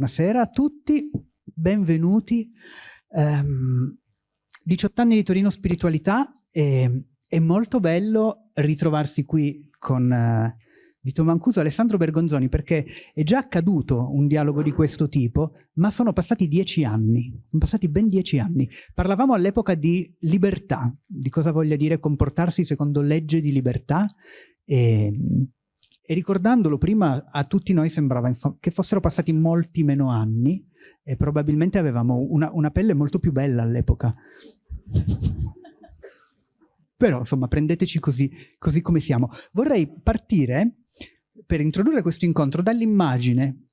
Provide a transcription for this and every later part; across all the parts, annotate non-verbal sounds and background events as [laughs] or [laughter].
Buonasera a tutti, benvenuti. Um, 18 anni di Torino Spiritualità e è molto bello ritrovarsi qui con uh, Vito Mancuso e Alessandro Bergonzoni perché è già accaduto un dialogo di questo tipo, ma sono passati dieci anni, sono passati ben dieci anni. Parlavamo all'epoca di libertà, di cosa voglia dire comportarsi secondo legge di libertà e e ricordandolo prima a tutti noi sembrava che fossero passati molti meno anni e probabilmente avevamo una, una pelle molto più bella all'epoca. Però insomma prendeteci così, così come siamo. Vorrei partire per introdurre questo incontro dall'immagine,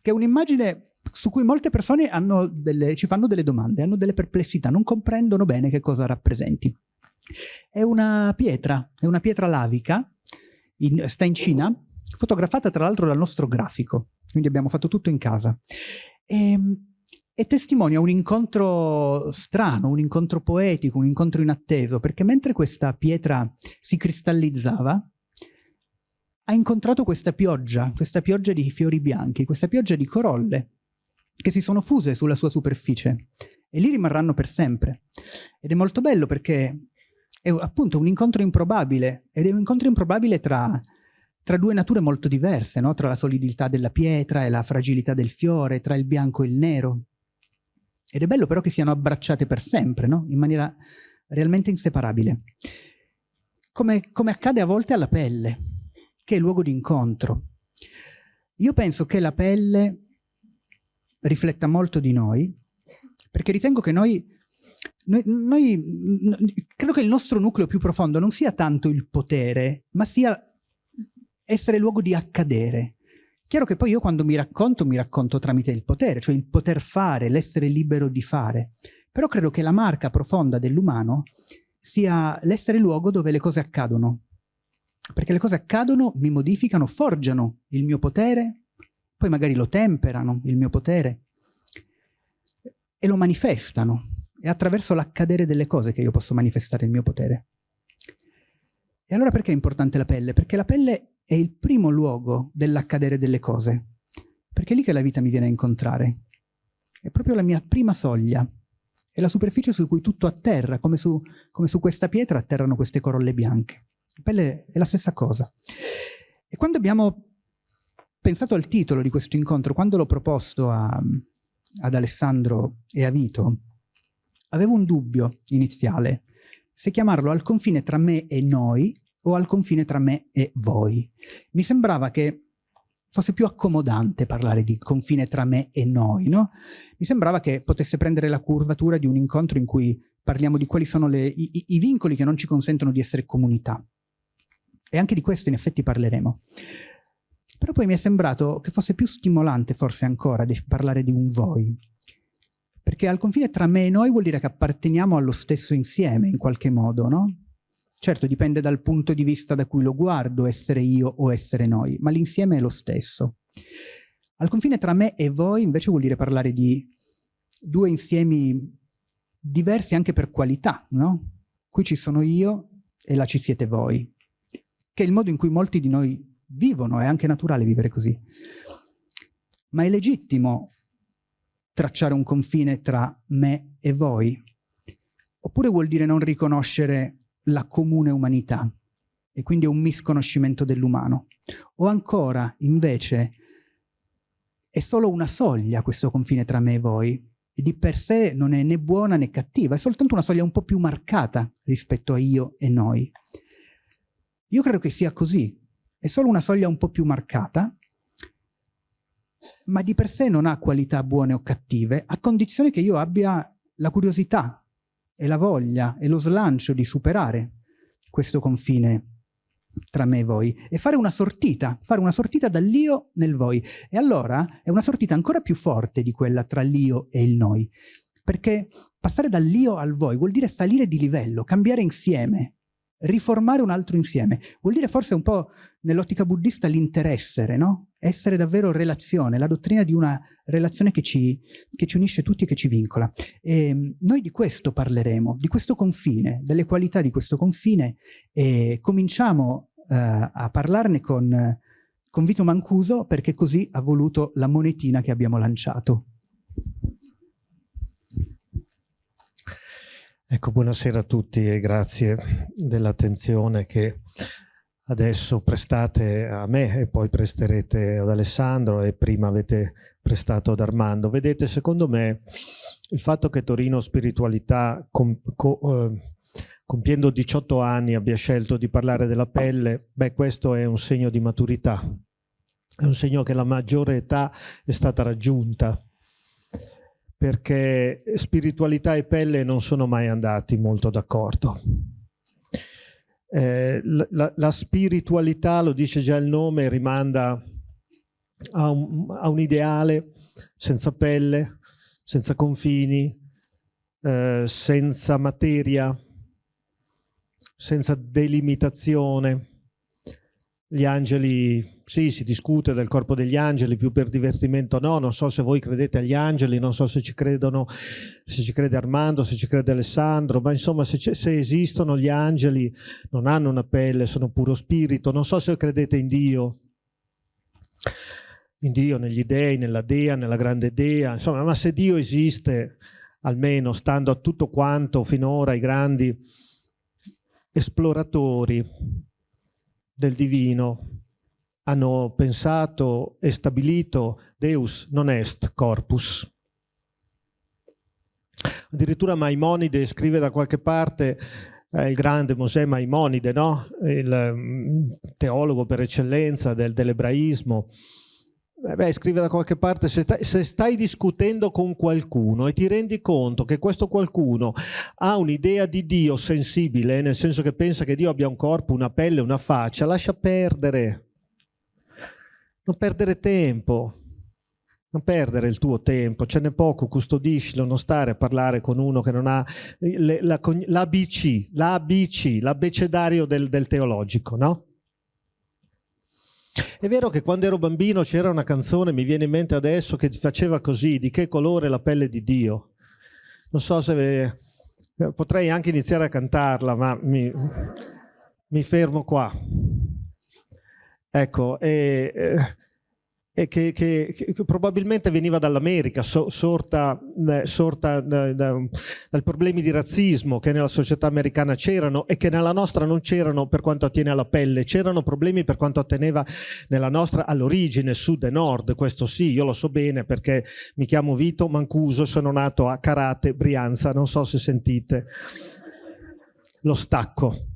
che è un'immagine su cui molte persone delle, ci fanno delle domande, hanno delle perplessità, non comprendono bene che cosa rappresenti. È una pietra, è una pietra lavica in, sta in Cina, fotografata tra l'altro dal nostro grafico, quindi abbiamo fatto tutto in casa. E, ehm, e testimonia un incontro strano, un incontro poetico, un incontro inatteso, perché mentre questa pietra si cristallizzava, ha incontrato questa pioggia, questa pioggia di fiori bianchi, questa pioggia di corolle, che si sono fuse sulla sua superficie e lì rimarranno per sempre. Ed è molto bello perché è appunto un incontro improbabile, ed è un incontro improbabile tra, tra due nature molto diverse, no? tra la solidità della pietra e la fragilità del fiore, tra il bianco e il nero. Ed è bello però che siano abbracciate per sempre, no? in maniera realmente inseparabile. Come, come accade a volte alla pelle, che è il luogo di incontro. Io penso che la pelle rifletta molto di noi, perché ritengo che noi noi, noi, credo che il nostro nucleo più profondo non sia tanto il potere, ma sia essere luogo di accadere. Chiaro che poi io quando mi racconto, mi racconto tramite il potere, cioè il poter fare, l'essere libero di fare. Però credo che la marca profonda dell'umano sia l'essere luogo dove le cose accadono. Perché le cose accadono, mi modificano, forgiano il mio potere, poi magari lo temperano, il mio potere, e lo manifestano. È attraverso l'accadere delle cose che io posso manifestare il mio potere. E allora perché è importante la pelle? Perché la pelle è il primo luogo dell'accadere delle cose. Perché è lì che la vita mi viene a incontrare. È proprio la mia prima soglia. È la superficie su cui tutto atterra, come su, come su questa pietra atterrano queste corolle bianche. La pelle è la stessa cosa. E quando abbiamo pensato al titolo di questo incontro, quando l'ho proposto a, ad Alessandro e a Vito, Avevo un dubbio iniziale, se chiamarlo al confine tra me e noi o al confine tra me e voi. Mi sembrava che fosse più accomodante parlare di confine tra me e noi, no? Mi sembrava che potesse prendere la curvatura di un incontro in cui parliamo di quali sono le, i, i vincoli che non ci consentono di essere comunità. E anche di questo in effetti parleremo. Però poi mi è sembrato che fosse più stimolante forse ancora di parlare di un voi, perché al confine tra me e noi vuol dire che apparteniamo allo stesso insieme, in qualche modo, no? Certo, dipende dal punto di vista da cui lo guardo, essere io o essere noi, ma l'insieme è lo stesso. Al confine tra me e voi invece vuol dire parlare di due insiemi diversi anche per qualità, no? Qui ci sono io e là ci siete voi, che è il modo in cui molti di noi vivono, è anche naturale vivere così. Ma è legittimo tracciare un confine tra me e voi? Oppure vuol dire non riconoscere la comune umanità e quindi è un misconoscimento dell'umano? O ancora, invece, è solo una soglia questo confine tra me e voi e di per sé non è né buona né cattiva, è soltanto una soglia un po' più marcata rispetto a io e noi. Io credo che sia così, è solo una soglia un po' più marcata ma di per sé non ha qualità buone o cattive, a condizione che io abbia la curiosità e la voglia e lo slancio di superare questo confine tra me e voi e fare una sortita, fare una sortita dall'io nel voi. E allora è una sortita ancora più forte di quella tra l'io e il noi, perché passare dall'io al voi vuol dire salire di livello, cambiare insieme, riformare un altro insieme. Vuol dire forse un po' nell'ottica buddista l'interessere, no? Essere davvero relazione, la dottrina di una relazione che ci, che ci unisce tutti e che ci vincola. E ehm, noi di questo parleremo, di questo confine, delle qualità di questo confine e cominciamo uh, a parlarne con, con Vito Mancuso perché così ha voluto la monetina che abbiamo lanciato. Ecco, buonasera a tutti e grazie dell'attenzione che adesso prestate a me e poi presterete ad Alessandro e prima avete prestato ad Armando. Vedete, secondo me, il fatto che Torino Spiritualità, com, co, eh, compiendo 18 anni, abbia scelto di parlare della pelle, beh, questo è un segno di maturità, è un segno che la maggiore età è stata raggiunta, perché spiritualità e pelle non sono mai andati molto d'accordo. Eh, la, la, spiritualità, lo dice già il nome, rimanda a un, a un ideale senza pelle, senza confini, eh, senza materia, senza delimitazione. Gli angeli, sì, si discute del corpo degli angeli, più per divertimento no, non so se voi credete agli angeli, non so se ci credono, se ci crede Armando, se ci crede Alessandro, ma insomma se, se esistono gli angeli non hanno una pelle, sono puro spirito, non so se credete in Dio, in Dio, negli dei, nella dea, nella grande dea, insomma, ma se Dio esiste, almeno stando a tutto quanto finora i grandi esploratori del divino hanno pensato e stabilito Deus non est corpus. Addirittura Maimonide scrive da qualche parte eh, il grande Mosè Maimonide, no? il um, teologo per eccellenza del, dell'ebraismo, eh beh, scrive da qualche parte, se stai, se stai, discutendo con qualcuno e ti rendi conto che questo qualcuno ha un'idea di Dio sensibile, nel senso che pensa che Dio abbia un corpo, una pelle, una faccia, lascia perdere. Non perdere tempo. Non perdere il tuo tempo, ce n'è poco, custodiscilo, non stare a parlare con uno che non ha l'ABC, l'ABC, l'abbecedario del, del teologico, no? È vero che quando ero bambino c'era una canzone, mi viene in mente adesso, che faceva così, di che colore la pelle di Dio. Non so se... Potrei anche iniziare a cantarla, ma mi, mi fermo qua. Ecco, e, eh, e che, che, che, probabilmente veniva dall'America, so, sorta, eh, sorta da, da, dai problemi di razzismo che nella società americana c'erano e che nella nostra non c'erano per quanto attiene alla pelle, c'erano problemi per quanto atteneva nella nostra all'origine, sud e nord, questo sì, io lo so bene perché mi chiamo Vito Mancuso, sono nato a Carate, Brianza, non so se sentite lo stacco.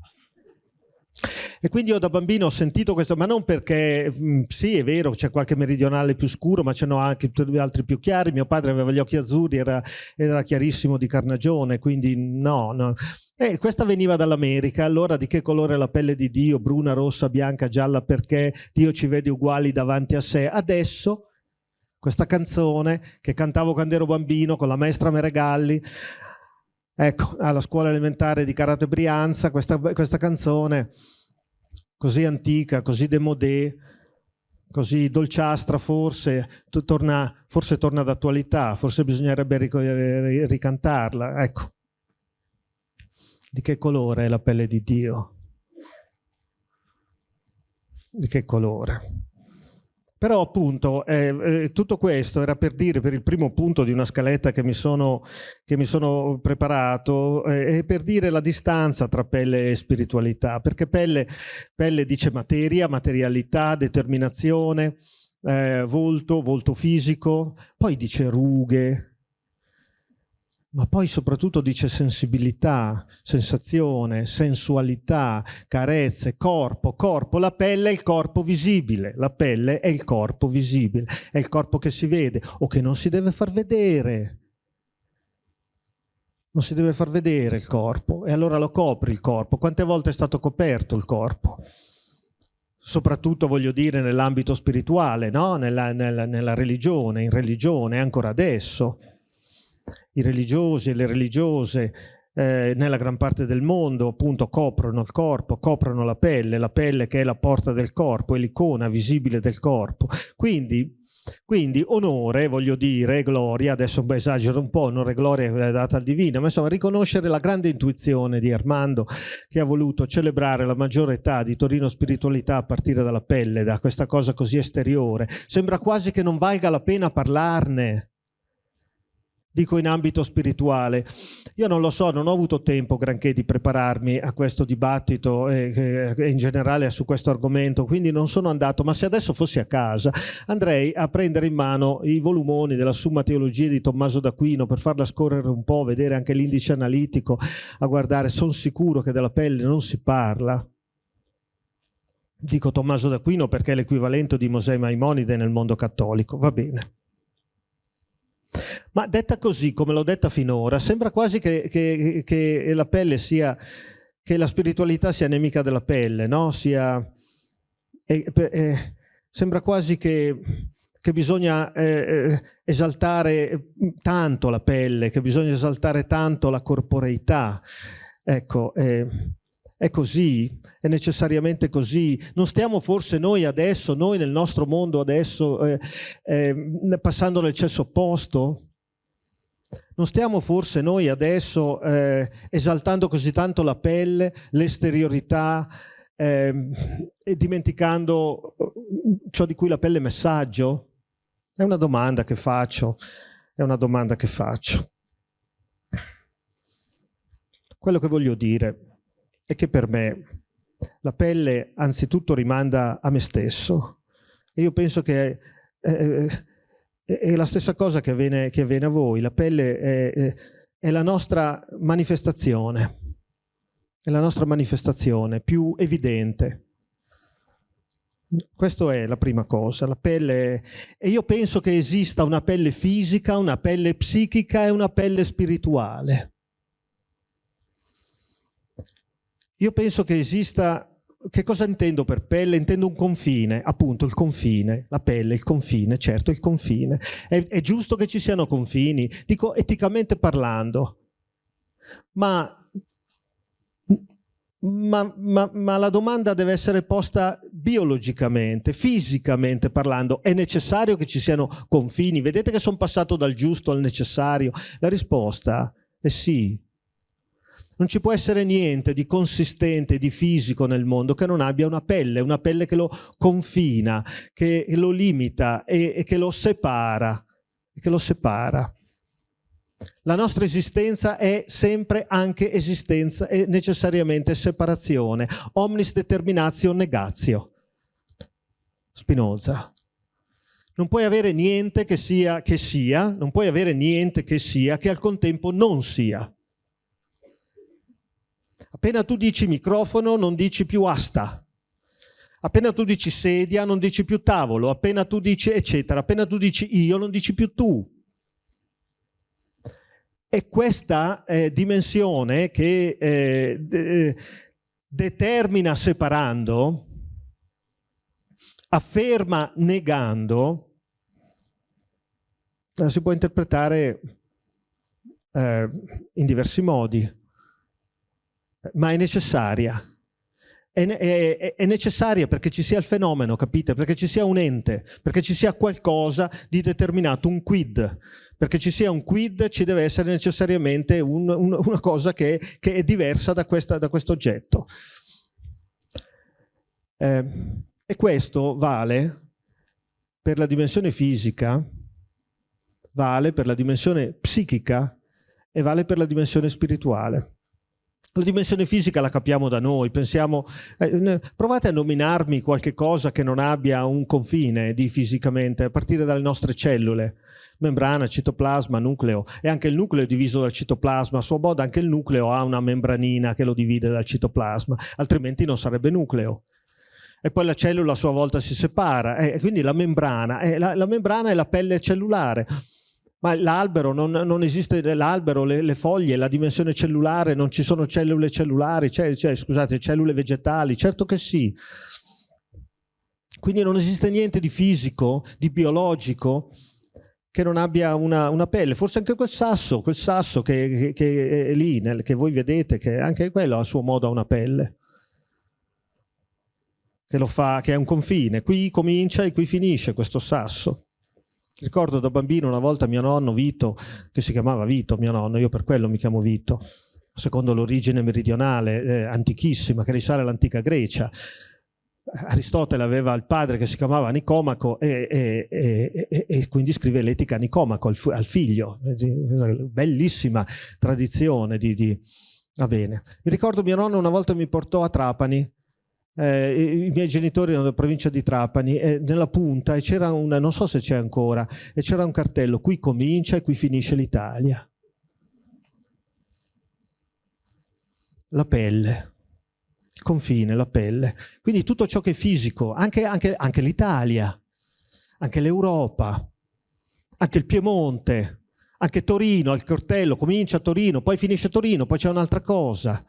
E quindi io da bambino ho sentito questo, ma non perché, mh, mm, sì è vero, c'è qualche meridionale più scuro, ma ce n'ho anche altri più chiari, mio padre aveva gli occhi azzurri, era, era chiarissimo di carnagione, quindi no, no. E questa veniva dall'America, allora di che colore è la pelle di Dio, bruna, rossa, bianca, gialla, perché Dio ci vede uguali davanti a sé. Adesso, questa canzone che cantavo quando ero bambino con la maestra Meregalli, Ecco, alla scuola elementare di Karate Brianza, questa, questa canzone così antica, così demodé, così dolciastra forse, torna, forse torna d'attualità, forse bisognerebbe ric ricantarla. Ecco, di che colore è la pelle di Dio? Di che colore? Però appunto eh, eh, tutto questo era per dire, per il primo punto di una scaletta che mi sono, che mi sono preparato, eh, è per dire la distanza tra pelle e spiritualità, perché pelle, pelle dice materia, materialità, determinazione, eh, volto, volto fisico, poi dice rughe, ma poi soprattutto dice sensibilità, sensazione, sensualità, carezze, corpo, corpo, la pelle è il corpo visibile, la pelle è il corpo visibile, è il corpo che si vede o che non si deve far vedere. Non si deve far vedere il corpo e allora lo copri il corpo. Quante volte è stato coperto il corpo? Soprattutto voglio dire nell'ambito spirituale, no? nella, nella, nella religione, in religione, ancora adesso i religiosi e le religiose eh, nella gran parte del mondo appunto coprono il corpo, coprono la pelle, la pelle che è la porta del corpo, è l'icona visibile del corpo. Quindi Quindi onore, voglio dire, gloria, adesso esagero un po', onore e gloria è data al divino, ma insomma riconoscere la grande intuizione di Armando che ha voluto celebrare la maggiore età di Torino Spiritualità a partire dalla pelle, da questa cosa così esteriore. Sembra quasi che non valga la pena parlarne dico in ambito spirituale. Io non lo so, non ho avuto tempo granché di prepararmi a questo dibattito e, e, in generale su questo argomento, quindi non sono andato, ma se adesso fossi a casa andrei a prendere in mano i volumoni della Summa Teologia di Tommaso d'Aquino per farla scorrere un po', vedere anche l'indice analitico, a guardare, sono sicuro che della pelle non si parla. Dico Tommaso d'Aquino perché è l'equivalente di Mosè Maimonide nel mondo cattolico, va bene. Ma detta così, come l'ho detta finora, sembra quasi che, che, che, la pelle sia, che la spiritualità sia nemica della pelle, no? Sia, eh, eh, sembra quasi che, che bisogna eh, eh esaltare tanto la pelle, che bisogna esaltare tanto la corporeità. Ecco, eh, è così, è necessariamente così. Non stiamo forse noi adesso, noi nel nostro mondo adesso, eh, eh, passando nel cesso opposto? Non stiamo forse noi adesso eh, esaltando così tanto la pelle, l'esteriorità ehm, e dimenticando eh, ciò di cui la pelle è messaggio? È una domanda che faccio, è una domanda che faccio. Quello che voglio dire è che per me la pelle anzitutto rimanda a me stesso. E io penso che è, è, è la stessa cosa che avviene, che avviene, a voi. La pelle è, è la nostra manifestazione, è la nostra manifestazione più evidente. Questa è la prima cosa, la pelle, e io penso che esista una pelle fisica, una pelle psichica e una pelle spirituale. Io penso che esista, che cosa intendo per pelle? Intendo un confine, appunto il confine, la pelle, il confine, certo il confine. È, è giusto che ci siano confini, dico eticamente parlando, ma, ma, ma, ma la domanda deve essere posta biologicamente, fisicamente parlando. È necessario che ci siano confini? Vedete che sono passato dal giusto al necessario? La risposta è sì, non ci può essere niente di consistente, di fisico nel mondo che non abbia una pelle, una pelle che lo confina, che lo limita e, e che lo separa. Che lo separa. La nostra esistenza è sempre anche esistenza e necessariamente separazione. Omnis determinatio negatio. Spinoza. Non puoi avere niente che sia che sia, non puoi avere niente che sia che al contempo non sia. Appena tu dici microfono non dici più asta. Appena tu dici sedia non dici più tavolo. Appena tu dici eccetera. Appena tu dici io non dici più tu. E questa eh, dimensione che eh, de determina separando, afferma negando, la si può interpretare eh, in diversi modi ma è necessaria. È, è, è, necessaria perché ci sia il fenomeno, capite? Perché ci sia un ente, perché ci sia qualcosa di determinato, un quid. Perché ci sia un quid ci deve essere necessariamente un, un, una cosa che, che, è diversa da, questa, da questo oggetto. Eh, e questo vale per la dimensione fisica, vale per la dimensione psichica e vale per la dimensione spirituale. La dimensione fisica la capiamo da noi, pensiamo, eh, provate a nominarmi qualche cosa che non abbia un confine di fisicamente, a partire dalle nostre cellule, membrana, citoplasma, nucleo, e anche il nucleo è diviso dal citoplasma, a suo modo anche il nucleo ha una membranina che lo divide dal citoplasma, altrimenti non sarebbe nucleo. E poi la cellula a sua volta si separa, e quindi la membrana, eh, la, la membrana è la pelle cellulare. Ma l'albero, non, non, esiste l'albero, le, le, foglie, la dimensione cellulare, non ci sono cellule cellulari, cioè, cioè, scusate, cellule vegetali, certo che sì. Quindi non esiste niente di fisico, di biologico, che non abbia una, una pelle. Forse anche quel sasso, quel sasso che, che, che è lì, nel, che voi vedete, che anche quello a suo modo ha una pelle. Che, lo fa, che è un confine. Qui comincia e qui finisce questo sasso. Ricordo da bambino una volta mio nonno Vito, che si chiamava Vito, mio nonno, io per quello mi chiamo Vito, secondo l'origine meridionale eh, antichissima che risale all'antica Grecia. Aristotele aveva il padre che si chiamava Nicomaco e, e, e, e quindi scrive l'etica Nicomaco, al, al, figlio. Bellissima tradizione di, di... Va bene. Mi ricordo mio nonno una volta mi portò a Trapani eh, i miei genitori erano della provincia di Trapani e nella punta e c'era una, non so se c'è ancora, e c'era un cartello, qui comincia e qui finisce l'Italia. La pelle, il confine, la pelle. Quindi tutto ciò che è fisico, anche, anche, l'Italia, anche l'Europa, anche il Piemonte, anche Torino, il cartello comincia a Torino, poi finisce a Torino, poi c'è un'altra cosa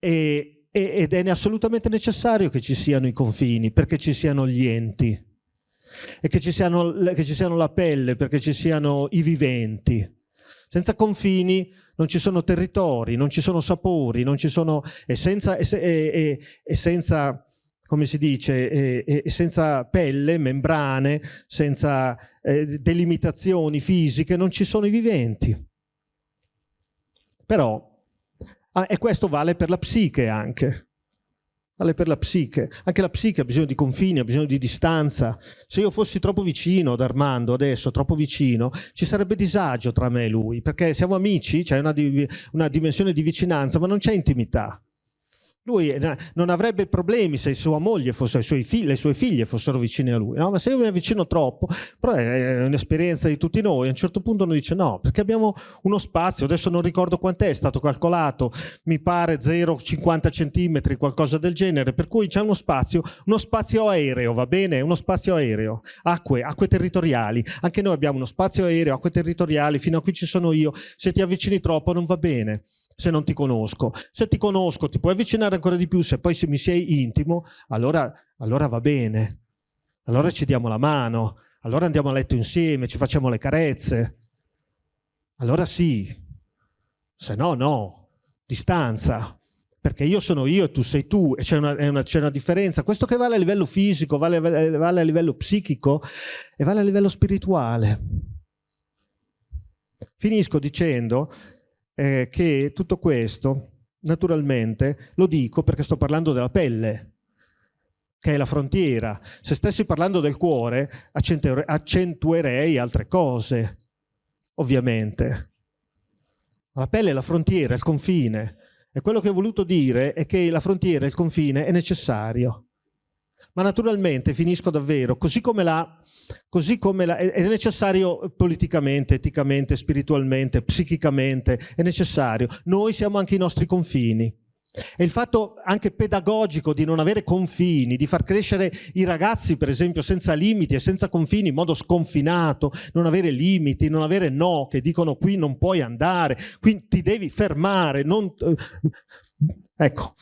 e, ed è assolutamente necessario che ci siano i confini, perché ci siano gli enti, e che ci siano, che ci siano la pelle, perché ci siano i viventi. Senza confini non ci sono territori, non ci sono sapori, non ci sono, e, senza, e, e, e senza come si dice, e, senza pelle, membrane, senza eh, delimitazioni fisiche, non ci sono i viventi. Però Ah, e questo vale per la psiche anche. Vale per la psiche. Anche la psiche ha bisogno di confini, ha bisogno di distanza. Se io fossi troppo vicino ad Armando adesso, troppo vicino, ci sarebbe disagio tra me e lui, perché siamo amici, c'è una, una dimensione di vicinanza, ma non c'è intimità. Lui non avrebbe problemi se sua moglie fosse, figli, le sue figlie fossero vicine a lui, no? ma se io mi avvicino troppo, però è un'esperienza di tutti noi, a un certo punto uno dice no, perché abbiamo uno spazio, adesso non ricordo quant'è, è stato calcolato, mi pare 0,50 centimetri, qualcosa del genere, per cui c'è uno spazio, uno spazio aereo, va bene? Uno spazio aereo, acque, acque territoriali, anche noi abbiamo uno spazio aereo, acque territoriali, fino a qui ci sono io, se ti avvicini troppo non va bene se non ti conosco. Se ti conosco ti puoi avvicinare ancora di più, se poi se mi sei intimo, allora, allora va bene. Allora ci diamo la mano, allora andiamo a letto insieme, ci facciamo le carezze. Allora sì, se no no, distanza, perché io sono io e tu sei tu e c'è una, una, una, differenza. Questo che vale a livello fisico, vale, vale a livello psichico e vale a livello spirituale. Finisco dicendo eh, che tutto questo, naturalmente, lo dico perché sto parlando della pelle, che è la frontiera. Se stessi parlando del cuore, accentuerei altre cose, ovviamente. La pelle è la frontiera, il confine. E quello che ho voluto dire è che la frontiera, il confine, è necessario. Ma naturalmente, finisco davvero, così come, la, così come la, è necessario politicamente, eticamente, spiritualmente, psichicamente, è necessario. Noi siamo anche i nostri confini. E il fatto anche pedagogico di non avere confini, di far crescere i ragazzi per esempio senza limiti e senza confini in modo sconfinato, non avere limiti, non avere no, che dicono qui non puoi andare, qui ti devi fermare, non... Eh, ecco,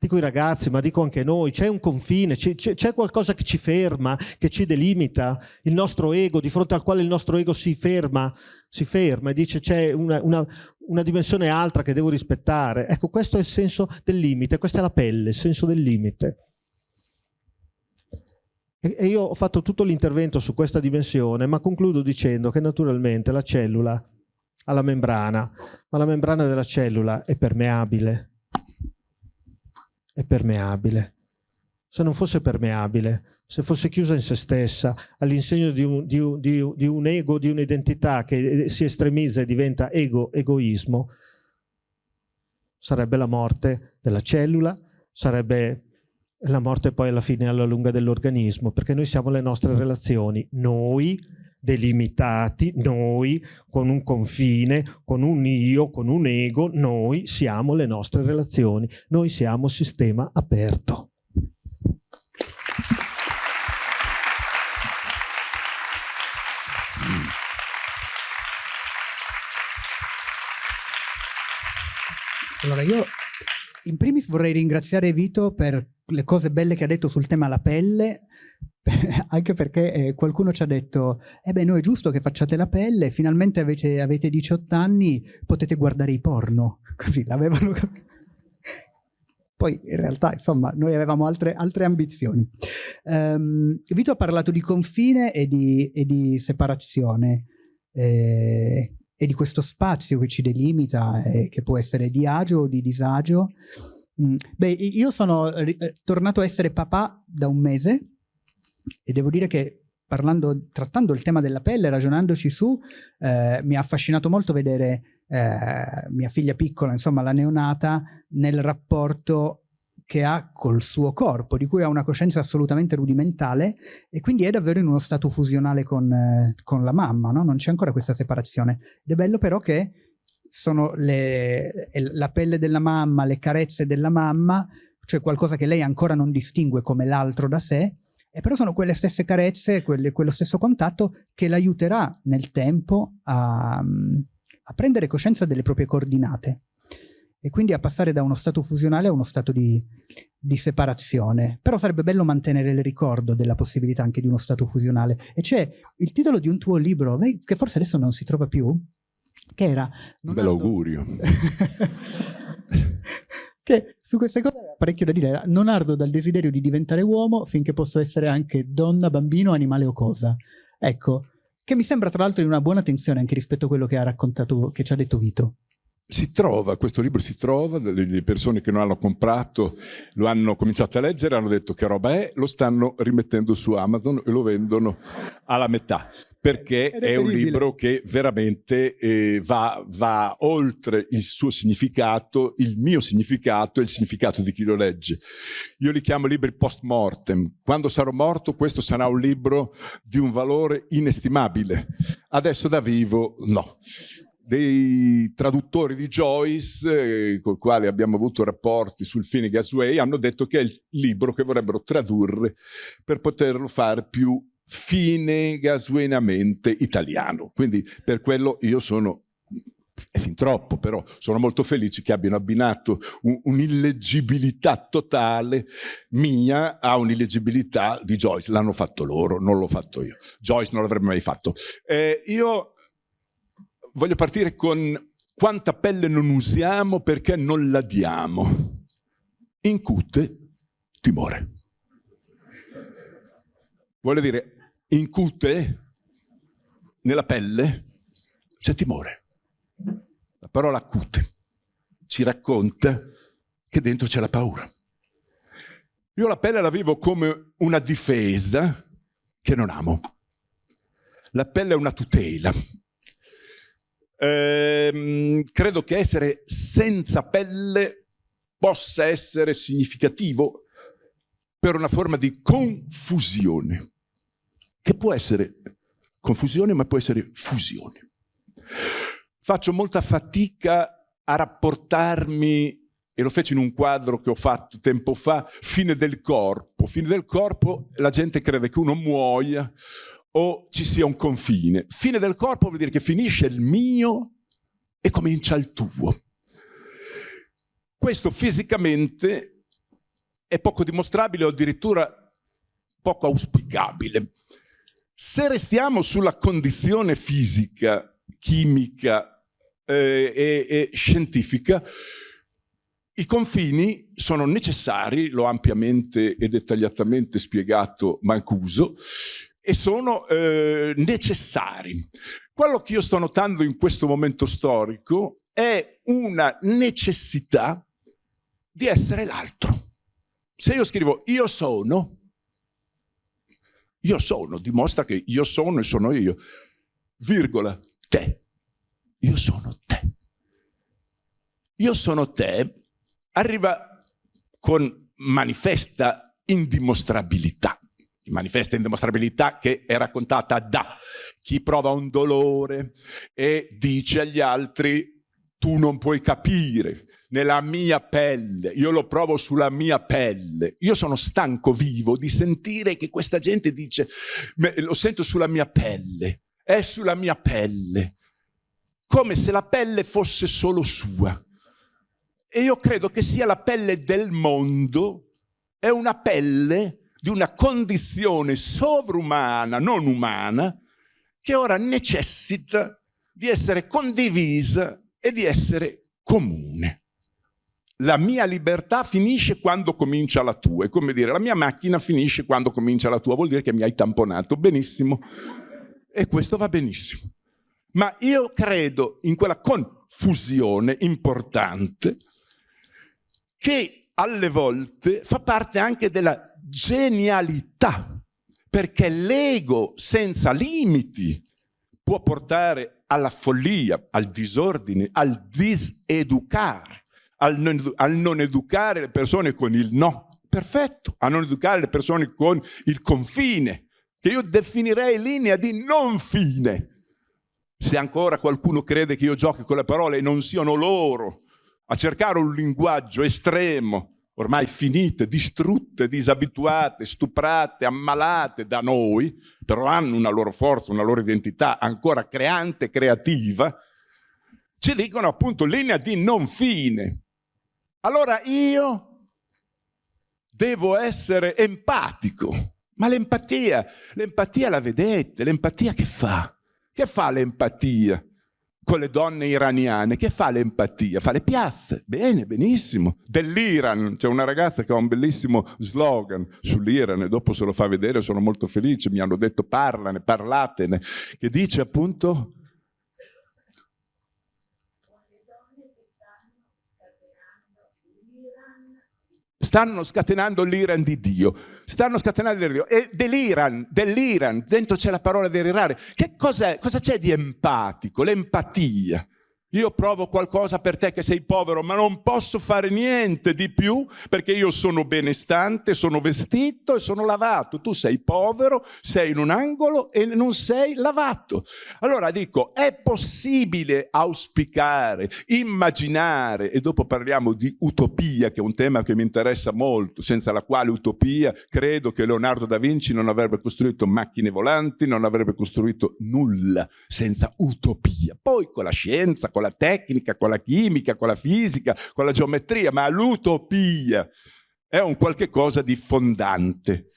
dico i ragazzi, ma dico anche noi, c'è un confine, c'è qualcosa che ci ferma, che ci delimita, il nostro ego, di fronte al quale il nostro ego si ferma, si ferma e dice c'è una, una, una, dimensione altra che devo rispettare. Ecco, questo è il senso del limite, questa è la pelle, il senso del limite. E, e io ho fatto tutto l'intervento su questa dimensione, ma concludo dicendo che naturalmente la cellula ha la membrana, ma la membrana della cellula è permeabile, è permeabile. Se non fosse permeabile, se fosse chiusa in se stessa, all'insegno di, un, di, di, di un ego, di un'identità che si estremizza e diventa ego, egoismo, sarebbe la morte della cellula, sarebbe la morte poi alla fine alla lunga dell'organismo, perché noi siamo le nostre relazioni, noi delimitati, noi con un confine, con un io, con un ego, noi siamo le nostre relazioni, noi siamo sistema aperto. Allora io in primis vorrei ringraziare Vito per le cose belle che ha detto sul tema la pelle, [laughs] anche perché eh, qualcuno ci ha detto eh beh no è giusto che facciate la pelle finalmente avete, avete 18 anni potete guardare i porno [laughs] così l'avevano capito poi in realtà insomma noi avevamo altre, altre ambizioni. Um, Vito ha parlato di confine e di, e di separazione eh, e di questo spazio che ci delimita, eh, che può essere di agio o di disagio. Mm. Beh, io sono eh, tornato a essere papà da un mese e devo dire che parlando, trattando il tema della pelle, ragionandoci su, eh, mi ha affascinato molto vedere eh, mia figlia piccola, insomma la neonata, nel rapporto che ha col suo corpo, di cui ha una coscienza assolutamente rudimentale e quindi è davvero in uno stato fusionale con, eh, con la mamma, no? non c'è ancora questa separazione. Ed è bello però che sono le, la pelle della mamma, le carezze della mamma, cioè qualcosa che lei ancora non distingue come l'altro da sé, e però sono quelle stesse carezze, quelle, quello stesso contatto che l'aiuterà nel tempo a, a prendere coscienza delle proprie coordinate e quindi a passare da uno stato fusionale a uno stato di, di, separazione. Però sarebbe bello mantenere il ricordo della possibilità anche di uno stato fusionale. E c'è il titolo di un tuo libro, che forse adesso non si trova più, che era... Un bel augurio. [laughs] che su queste cose parecchio da dire. Non ardo dal desiderio di diventare uomo finché posso essere anche donna, bambino, animale o cosa. Ecco, che mi sembra tra l'altro di una buona tensione anche rispetto a quello che ha raccontato, che ci ha detto Vito si trova, questo libro si trova, le persone che non hanno comprato lo hanno cominciato a leggere, hanno detto che roba è, lo stanno rimettendo su Amazon e lo vendono alla metà, perché è, è un libro che veramente eh, va, va, oltre il suo significato, il mio significato e il significato di chi lo legge. Io li chiamo libri post mortem. Quando sarò morto questo sarà un libro di un valore inestimabile. Adesso da vivo no dei traduttori di Joyce, eh, con i quali abbiamo avuto rapporti sul Finnegan's Way, hanno detto che è il libro che vorrebbero tradurre per poterlo fare più finegaswenamente italiano. Quindi per quello io sono è fin troppo, però sono molto felice che abbiano abbinato un'illeggibilità totale mia a un'illeggibilità di Joyce. L'hanno fatto loro, non l'ho fatto io. Joyce non l'avrebbe mai fatto. Eh, io voglio partire con quanta pelle non usiamo perché non la diamo. Incute timore. Vuole dire, incute nella pelle c'è timore. La parola acute ci racconta che dentro c'è la paura. Io la pelle la vivo come una difesa che non amo. La pelle è una tutela, Ehm, credo che essere senza pelle possa essere significativo per una forma di confusione, che può essere confusione ma può essere fusione. Faccio molta fatica a rapportarmi, e lo feci in un quadro che ho fatto tempo fa, fine del corpo. Fine del corpo la gente crede che uno muoia o ci sia un confine. Fine del corpo vuol dire che finisce il mio e comincia il tuo. Questo fisicamente è poco dimostrabile o addirittura poco auspicabile. Se restiamo sulla condizione fisica, chimica eh, e, e scientifica, i confini sono necessari, l'ho ampiamente e dettagliatamente spiegato Mancuso, e sono eh, necessari. Quello che io sto notando in questo momento storico è una necessità di essere l'altro. Se io scrivo io sono, io sono, dimostra che io sono e sono io, virgola, te, io sono te. Io sono te, arriva con manifesta indimostrabilità manifesta indimostrabilità che è raccontata da chi prova un dolore e dice agli altri tu non puoi capire nella mia pelle, io lo provo sulla mia pelle. Io sono stanco vivo di sentire che questa gente dice lo sento sulla mia pelle, è sulla mia pelle, come se la pelle fosse solo sua. E io credo che sia la pelle del mondo, è una pelle di una condizione sovrumana, non umana, che ora necessita di essere condivisa e di essere comune. la mia libertà finisce quando comincia la tua. È come dire, la mia macchina finisce quando comincia la tua. Vuol dire che mi hai tamponato. Benissimo. E questo va benissimo. Ma io credo in quella confusione importante che alle volte fa parte anche della genialità, perché l'ego senza limiti può portare alla follia, al disordine, al diseducare, al non, al non educare le persone con il no, perfetto, a non educare le persone con il confine, che io definirei linea di non fine. Se ancora qualcuno crede che io giochi con le parole e non siano loro a cercare un linguaggio estremo, ormai finite, distrutte, disabituate, stuprate, ammalate da noi, però hanno una loro forza, una loro identità ancora creante, creativa, ci dicono appunto linea di non fine. Allora io devo essere empatico, ma l'empatia, l'empatia la vedete, l'empatia che fa? Che fa l'empatia con le donne iraniane? Che fa l'empatia? Fa le piazze. Bene, benissimo. Dell'Iran, c'è una ragazza che ha un bellissimo slogan sull'Iran e dopo se lo fa vedere sono molto felice, mi hanno detto parlane, parlatene, che dice appunto stanno scatenando l'Iran di Dio. Stanno scatenando l'Iran di Dio. E dell'Iran, dell'Iran, dentro c'è la parola dell'Iran. Che cos'è? Cosa c'è di empatico? L'empatia. Io provo qualcosa per te che sei povero, ma non posso fare niente di più perché io sono benestante, sono vestito e sono lavato. Tu sei povero, sei in un angolo e non sei lavato. Allora dico, è possibile auspicare, immaginare, e dopo parliamo di utopia, che è un tema che mi interessa molto, senza la quale utopia credo che Leonardo da Vinci non avrebbe costruito macchine volanti, non avrebbe costruito nulla senza utopia. Poi con la scienza, con con la tecnica, con la chimica, con la fisica, con la geometria, ma l'utopia è un qualche cosa di fondante.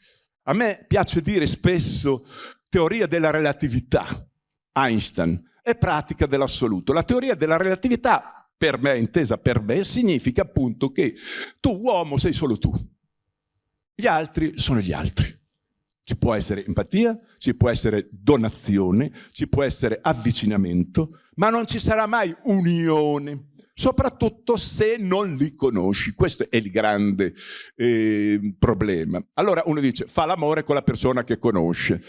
A me piace dire spesso teoria della relatività, Einstein, e pratica dell'assoluto. La teoria della relatività, per me, intesa per me, significa appunto che tu uomo sei solo tu, gli altri sono gli altri. Ci può essere empatia, ci può essere donazione, ci può essere avvicinamento, ma non ci sarà mai unione, soprattutto se non li conosci. Questo è il grande eh, problema. Allora uno dice, fa l'amore con la persona che conosce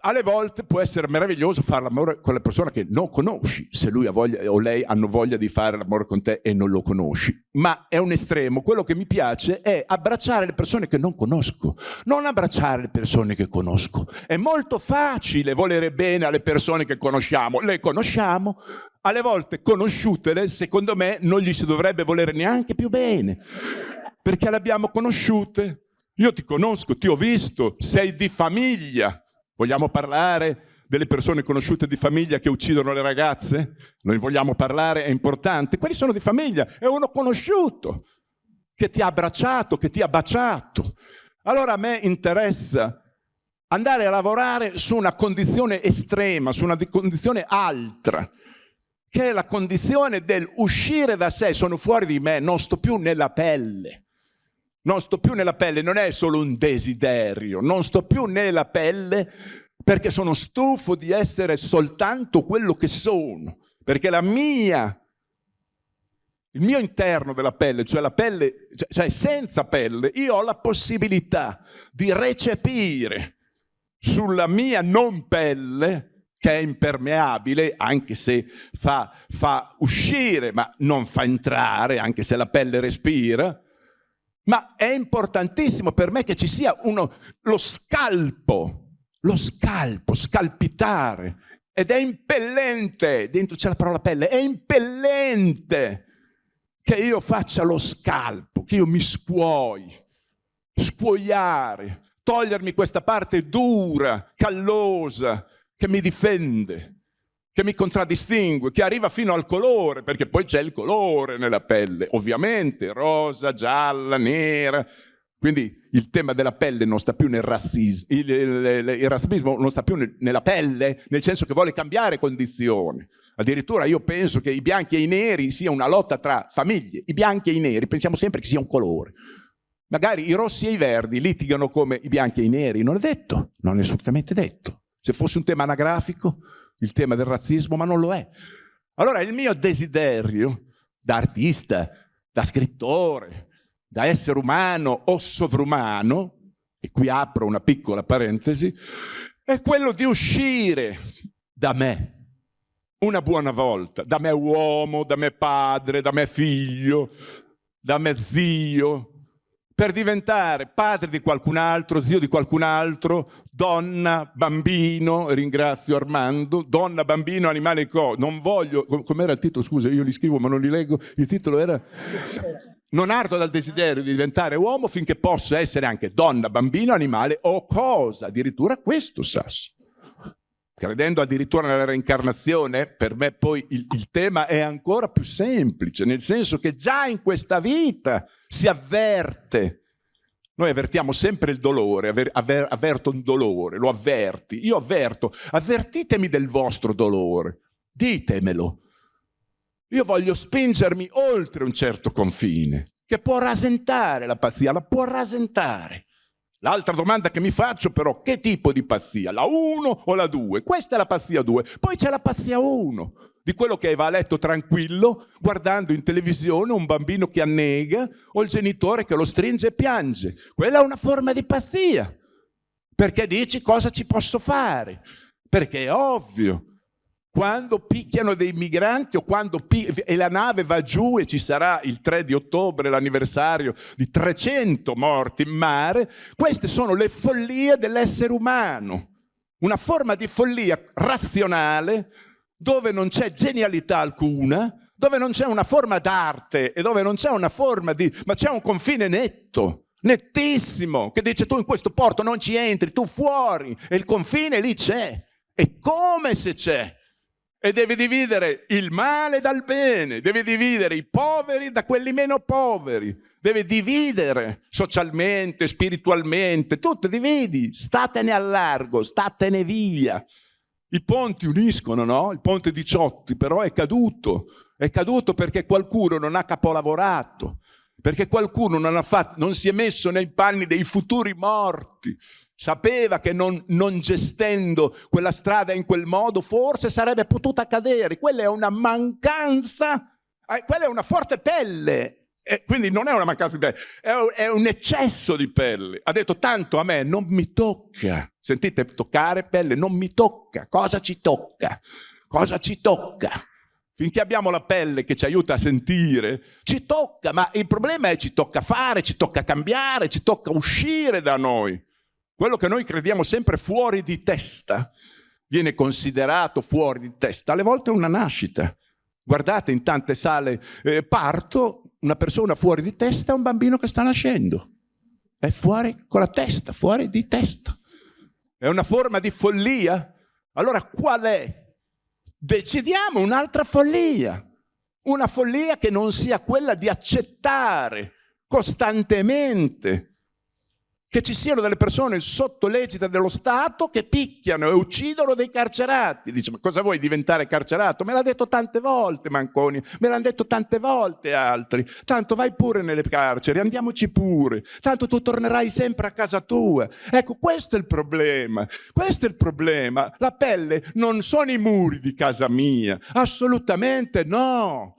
alle volte può essere meraviglioso fare l'amore con la persona che non conosci, se lui voglia, o lei hanno voglia di fare l'amore con te e non lo conosci. Ma è un estremo. Quello che mi piace è abbracciare le persone che non conosco, non abbracciare le persone che conosco. È molto facile volere bene alle persone che conosciamo. Le conosciamo, alle volte conosciutele, secondo me, non gli si dovrebbe volere neanche più bene, perché le abbiamo conosciute. Io ti conosco, ti ho visto, sei di famiglia, Vogliamo parlare delle persone conosciute di famiglia che uccidono le ragazze? Noi vogliamo parlare, è importante. Quelli sono di famiglia, è uno conosciuto che ti ha abbracciato, che ti ha baciato. Allora a me interessa andare a lavorare su una condizione estrema, su una condizione altra, che è la condizione del uscire da sé, sono fuori di me, non sto più nella pelle. Non sto più nella pelle, non è solo un desiderio, non sto più nella pelle perché sono stufo di essere soltanto quello che sono, perché la mia, il mio interno della pelle, cioè la pelle, cioè, cioè senza pelle, io ho la possibilità di recepire sulla mia non pelle che è impermeabile, anche se fa, fa uscire, ma non fa entrare, anche se la pelle respira, ma è importantissimo per me che ci sia uno, lo scalpo, lo scalpo, scalpitare. Ed è impellente, dentro c'è la parola pelle, è impellente che io faccia lo scalpo, che io mi scuoi, scuoiare, togliermi questa parte dura, callosa, che mi difende che mi contraddistingue, che arriva fino al colore, perché poi c'è il colore nella pelle, ovviamente, rosa, gialla, nera, Quindi il tema della pelle non sta più nel razzismo, il, il, il, razzismo non sta più nel, nella pelle, nel senso che vuole cambiare condizioni. Addirittura io penso che i bianchi e i neri sia una lotta tra famiglie. I bianchi e i neri pensiamo sempre che sia un colore. Magari i rossi e i verdi litigano come i bianchi e i neri. Non è detto, non è assolutamente detto. Se fosse un tema anagrafico, il tema del razzismo, ma non lo è. Allora il mio desiderio da artista, da scrittore, da essere umano o sovrumano, e qui apro una piccola parentesi, è quello di uscire da me una buona volta, da me uomo, da me padre, da me figlio, da me zio, per diventare padre di qualcun altro, zio di qualcun altro, donna, bambino, ringrazio Armando, donna, bambino, animale co. Non voglio, com'era il titolo? Scusa, io li scrivo ma non li leggo. Il titolo era Non ardo dal desiderio di diventare uomo finché possa essere anche donna, bambino, animale o cosa. Addirittura questo, Sasso. Credendo addirittura nella reincarnazione, per me poi il, il tema è ancora più semplice, nel senso che già in questa vita si avverte noi avvertiamo sempre il dolore, avver, avver, avverto un dolore, lo avverti. Io avverto, avvertitemi del vostro dolore, ditemelo. Io voglio spingermi oltre un certo confine, che può rasentare la pazzia, la può rasentare. L'altra domanda che mi faccio però, che tipo di pazzia? La 1 o la 2? Questa è la pazzia 2. Poi c'è la pazzia 1, di quello che va a letto tranquillo, guardando in televisione un bambino che annega o il genitore che lo stringe e piange. Quella è una forma di pazzia, perché dici cosa ci posso fare, perché è ovvio. Quando picchiano dei migranti o quando e la nave va giù e ci sarà il 3 di ottobre l'anniversario di 300 morti in mare, queste sono le follie dell'essere umano. Una forma di follia razionale dove non c'è genialità alcuna, dove non c'è una forma d'arte e dove non c'è una forma di... ma c'è un confine netto, nettissimo, che dice tu in questo porto non ci entri, tu fuori, e il confine lì c'è, è come se c'è. E devi dividere il male dal bene, devi dividere i poveri da quelli meno poveri, devi dividere socialmente, spiritualmente, tutto dividi, statene al largo, statene via. I ponti uniscono, no? Il ponte 18 però è caduto. È caduto perché qualcuno non ha capolavorato, perché qualcuno non, fatto, non si è messo nei panni dei futuri morti. Sapeva che non, non, gestendo quella strada in quel modo forse sarebbe potuta cadere. Quella è una mancanza, eh, quella è una forte pelle e quindi non è una mancanza di pelle, è un eccesso di pelle. Ha detto tanto a me non mi tocca. Sentite, toccare pelle non mi tocca. Cosa ci tocca? Cosa ci tocca? Finché abbiamo la pelle che ci aiuta a sentire, ci tocca, ma il problema è ci tocca fare, ci tocca cambiare, ci tocca uscire da noi. Quello che noi crediamo sempre fuori di testa viene considerato fuori di testa, alle volte è una nascita. Guardate in tante sale eh, parto, una persona fuori di testa è un bambino che sta nascendo. È fuori con la testa, fuori di testa. È una forma di follia? Allora qual è? Decidiamo un'altra follia. Una follia che non sia quella di accettare costantemente che ci siano delle persone sotto l'egida dello Stato che picchiano e uccidono dei carcerati. Dice, ma cosa vuoi diventare carcerato? Me l'ha detto tante volte Manconi, me l'hanno detto tante volte altri. Tanto vai pure nelle carceri, andiamoci pure. Tanto tu tornerai sempre a casa tua. Ecco, questo è il problema. Questo è il problema. La pelle non sono i muri di casa mia. Assolutamente no.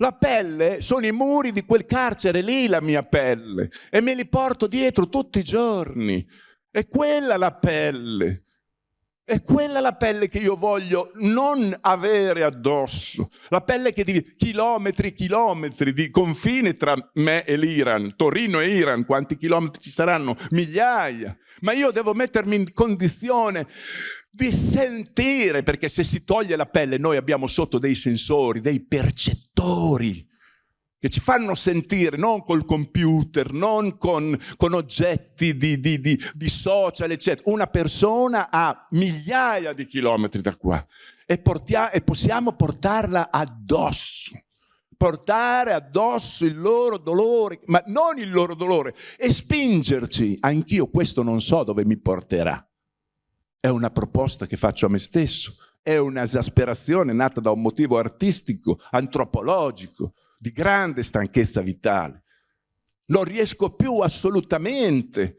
La pelle sono i muri di quel carcere lì, la mia pelle, e me li porto dietro tutti i giorni. È quella la pelle. È quella la pelle che io voglio non avere addosso. La pelle che di chilometri e chilometri di confine tra me e l'Iran, Torino e Iran, quanti chilometri ci saranno? Migliaia. Ma io devo mettermi in condizione di sentire, perché se si toglie la pelle noi abbiamo sotto dei sensori, dei percettori che ci fanno sentire non col computer, non con, con oggetti di, di, di, di, social, eccetera. Una persona a migliaia di chilometri da qua e, portia, e possiamo portarla addosso portare addosso il loro dolore, ma non il loro dolore, e spingerci. Anch'io questo non so dove mi porterà. È una proposta che faccio a me stesso, è un'esasperazione nata da un motivo artistico, antropologico, di grande stanchezza vitale. Non riesco più assolutamente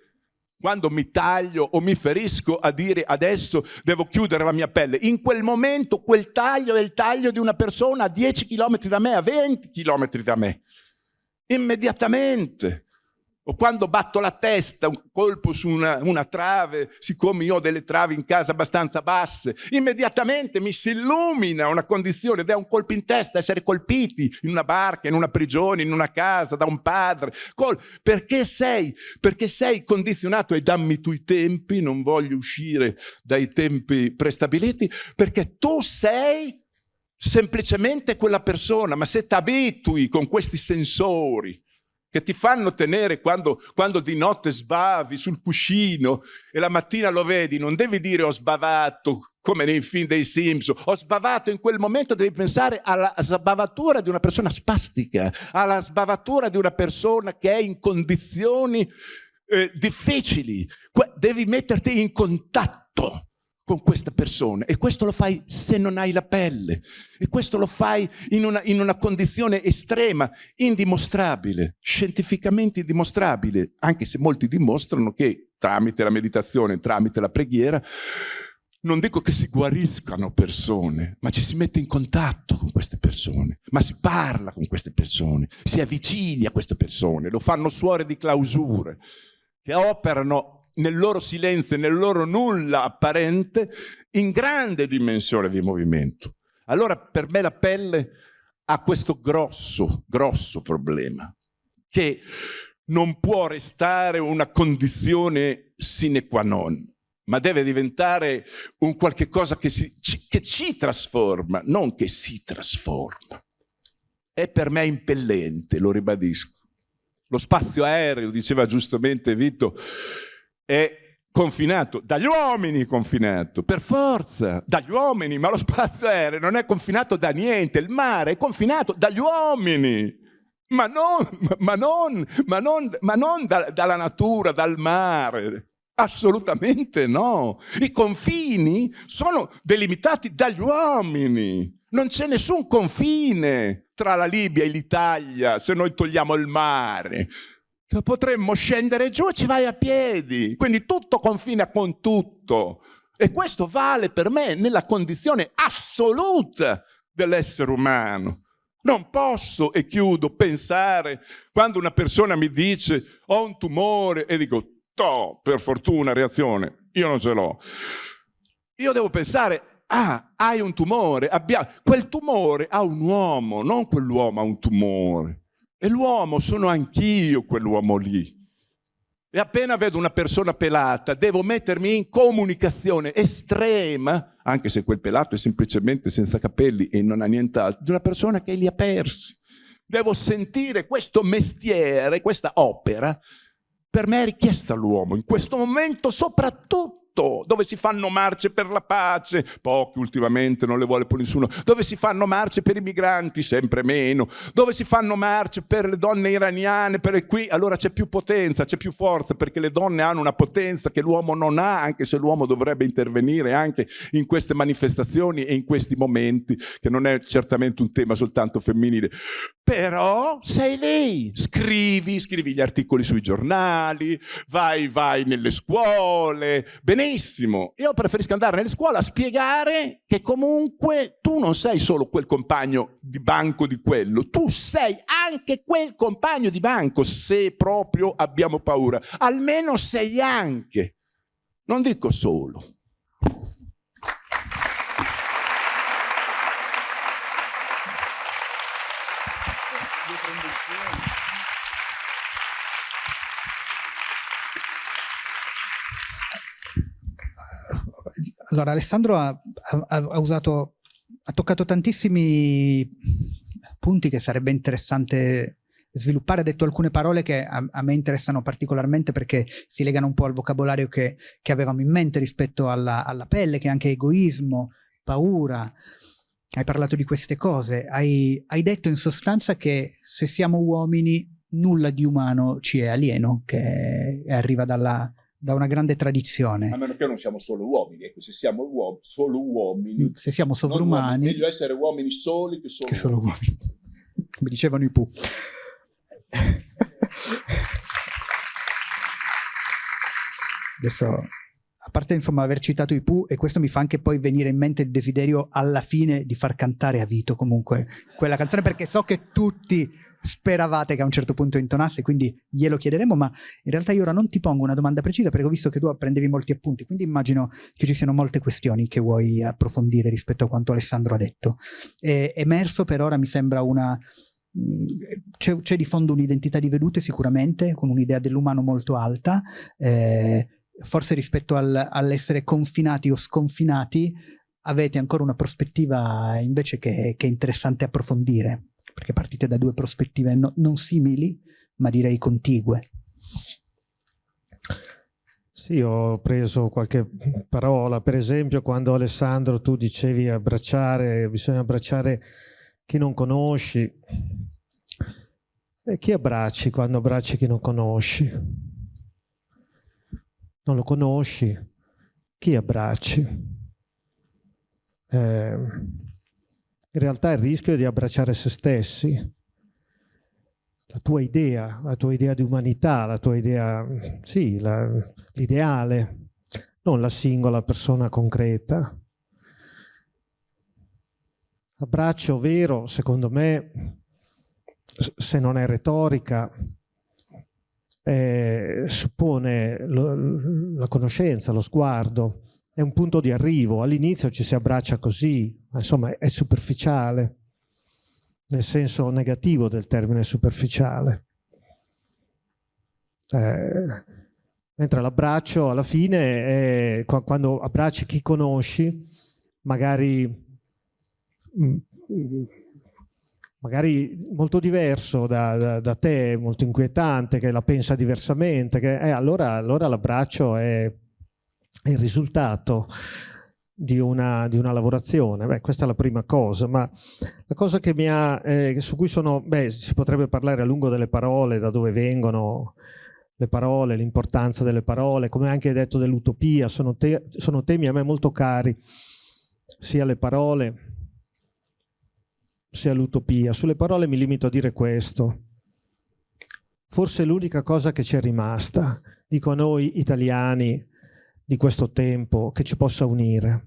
quando mi taglio o mi ferisco a dire adesso devo chiudere la mia pelle. In quel momento quel taglio è il taglio di una persona a 10 km da me, a 20 km da me. Immediatamente. O quando batto la testa, un colpo su una, una, trave, siccome io ho delle travi in casa abbastanza basse, immediatamente mi si illumina una condizione ed è un colpo in testa, essere colpiti in una barca, in una prigione, in una casa, da un padre. Col perché sei? Perché sei condizionato e dammi tu i tempi, non voglio uscire dai tempi prestabiliti, perché tu sei semplicemente quella persona, ma se ti abitui con questi sensori, che ti fanno tenere quando, quando, di notte sbavi sul cuscino e la mattina lo vedi, non devi dire ho sbavato come nei film dei Simpson, ho sbavato in quel momento, devi pensare alla sbavatura di una persona spastica, alla sbavatura di una persona che è in condizioni eh, difficili, devi metterti in contatto con questa persona e questo lo fai se non hai la pelle. E questo lo fai in una, in una condizione estrema, indimostrabile, scientificamente indimostrabile, anche se molti dimostrano che tramite la meditazione, tramite la preghiera, non dico che si guariscano persone, ma ci si mette in contatto con queste persone, ma si parla con queste persone, si avvicini a queste persone, lo fanno suore di clausure che operano nel loro silenzio nel loro nulla apparente, in grande dimensione di movimento. Allora per me la pelle ha questo grosso, grosso problema, che non può restare una condizione sine qua non, ma deve diventare un qualche cosa che, si, che ci trasforma, non che si trasforma. È per me impellente, lo ribadisco. Lo spazio aereo, diceva giustamente Vito, è confinato. Dagli uomini confinato per forza. Dagli uomini ma lo spazio aereo non è confinato da niente. Il mare è confinato dagli uomini. Ma non, ma non, ma non, ma non da, dalla natura dal mare. Assolutamente no. I confini sono delimitati dagli uomini. Non c'è nessun confine tra la Libia e l'Italia se noi togliamo il mare potremmo scendere giù e ci vai a piedi. Quindi tutto confina con tutto. E questo vale per me nella condizione assoluta dell'essere umano. Non posso, e chiudo, pensare quando una persona mi dice ho un tumore e dico, to, per fortuna, reazione, io non ce l'ho. Io devo pensare, ah, hai un tumore, abbiamo... quel tumore ha un uomo, non quell'uomo ha un tumore. E l'uomo sono anch'io quell'uomo lì. E appena vedo una persona pelata, devo mettermi in comunicazione estrema, anche se quel pelato è semplicemente senza capelli e non ha nient'altro, di una persona che li ha persi. Devo sentire questo mestiere, questa opera, per me è richiesta all'uomo, in questo momento soprattutto tutto, dove si fanno marce per la pace, pochi ultimamente non le vuole più nessuno, dove si fanno marce per i migranti, sempre meno, dove si fanno marce per le donne iraniane, per qui allora c'è più potenza, c'è più forza, perché le donne hanno una potenza che l'uomo non ha, anche se l'uomo dovrebbe intervenire anche in queste manifestazioni e in questi momenti, che non è certamente un tema soltanto femminile. Però sei lì, scrivi, scrivi gli articoli sui giornali, vai, vai nelle scuole, benissimo. Io preferisco andare nelle scuole a spiegare che comunque tu non sei solo quel compagno di banco di quello, tu sei anche quel compagno di banco, se proprio abbiamo paura. Almeno sei anche, non dico solo. Allora, Alessandro ha, ha, ha, usato, ha toccato tantissimi punti che sarebbe interessante sviluppare, ha detto alcune parole che a, a, me interessano particolarmente perché si legano un po' al vocabolario che, che avevamo in mente rispetto alla, alla, pelle, che è anche egoismo, paura. hai parlato di queste cose, hai, hai detto in sostanza che se siamo uomini nulla di umano ci è alieno, che arriva dalla, da una grande tradizione. A meno che non siamo solo uomini, ecco, se siamo uom solo uomini. Se siamo sovrumani. Meglio essere uomini soli che solo, che solo uomini. uomini. Come dicevano i Pooh. Adesso, a parte insomma aver citato i Pooh, e questo mi fa anche poi venire in mente il desiderio alla fine di far cantare a Vito comunque quella canzone, perché so che tutti speravate che a un certo punto intonasse, quindi glielo chiederemo, ma in realtà io ora non ti pongo una domanda precisa perché ho visto che tu prendevi molti appunti, quindi immagino che ci siano molte questioni che vuoi approfondire rispetto a quanto Alessandro ha detto. È emerso per ora mi sembra una... Mm, c'è, di fondo un'identità di vedute sicuramente, con un'idea dell'umano molto alta, eh, forse rispetto al, all'essere confinati o sconfinati avete ancora una prospettiva invece che, che è interessante approfondire perché partite da due prospettive no, non simili, ma direi contigue. Sì, ho preso qualche parola, per esempio quando Alessandro tu dicevi abbracciare, bisogna abbracciare chi non conosci. E chi abbracci quando abbracci chi non conosci? Non lo conosci? Chi abbracci? Eh, in realtà il rischio è di abbracciare se stessi, la tua idea, la tua idea di umanità, la tua idea, sì, l'ideale, non la singola persona concreta. Abbraccio vero, secondo me, se non è retorica, eh, suppone la conoscenza, lo sguardo, è un punto di arrivo. All'inizio ci si abbraccia così, ma insomma è superficiale, nel senso negativo del termine superficiale. Eh, mentre l'abbraccio alla fine è quando abbracci chi conosci, magari, mm, magari molto diverso da, da, da, te, molto inquietante, che la pensa diversamente, che, eh, allora, allora l'abbraccio è il risultato di una, di una lavorazione. Beh, questa è la prima cosa, ma la cosa che mi ha, eh, su cui sono, beh, si potrebbe parlare a lungo delle parole, da dove vengono le parole, l'importanza delle parole, come anche detto dell'utopia, sono, te, sono temi a me molto cari, sia le parole sia l'utopia. Sulle parole mi limito a dire questo. Forse l'unica cosa che ci è rimasta, dico a noi italiani, di questo tempo che ci possa unire.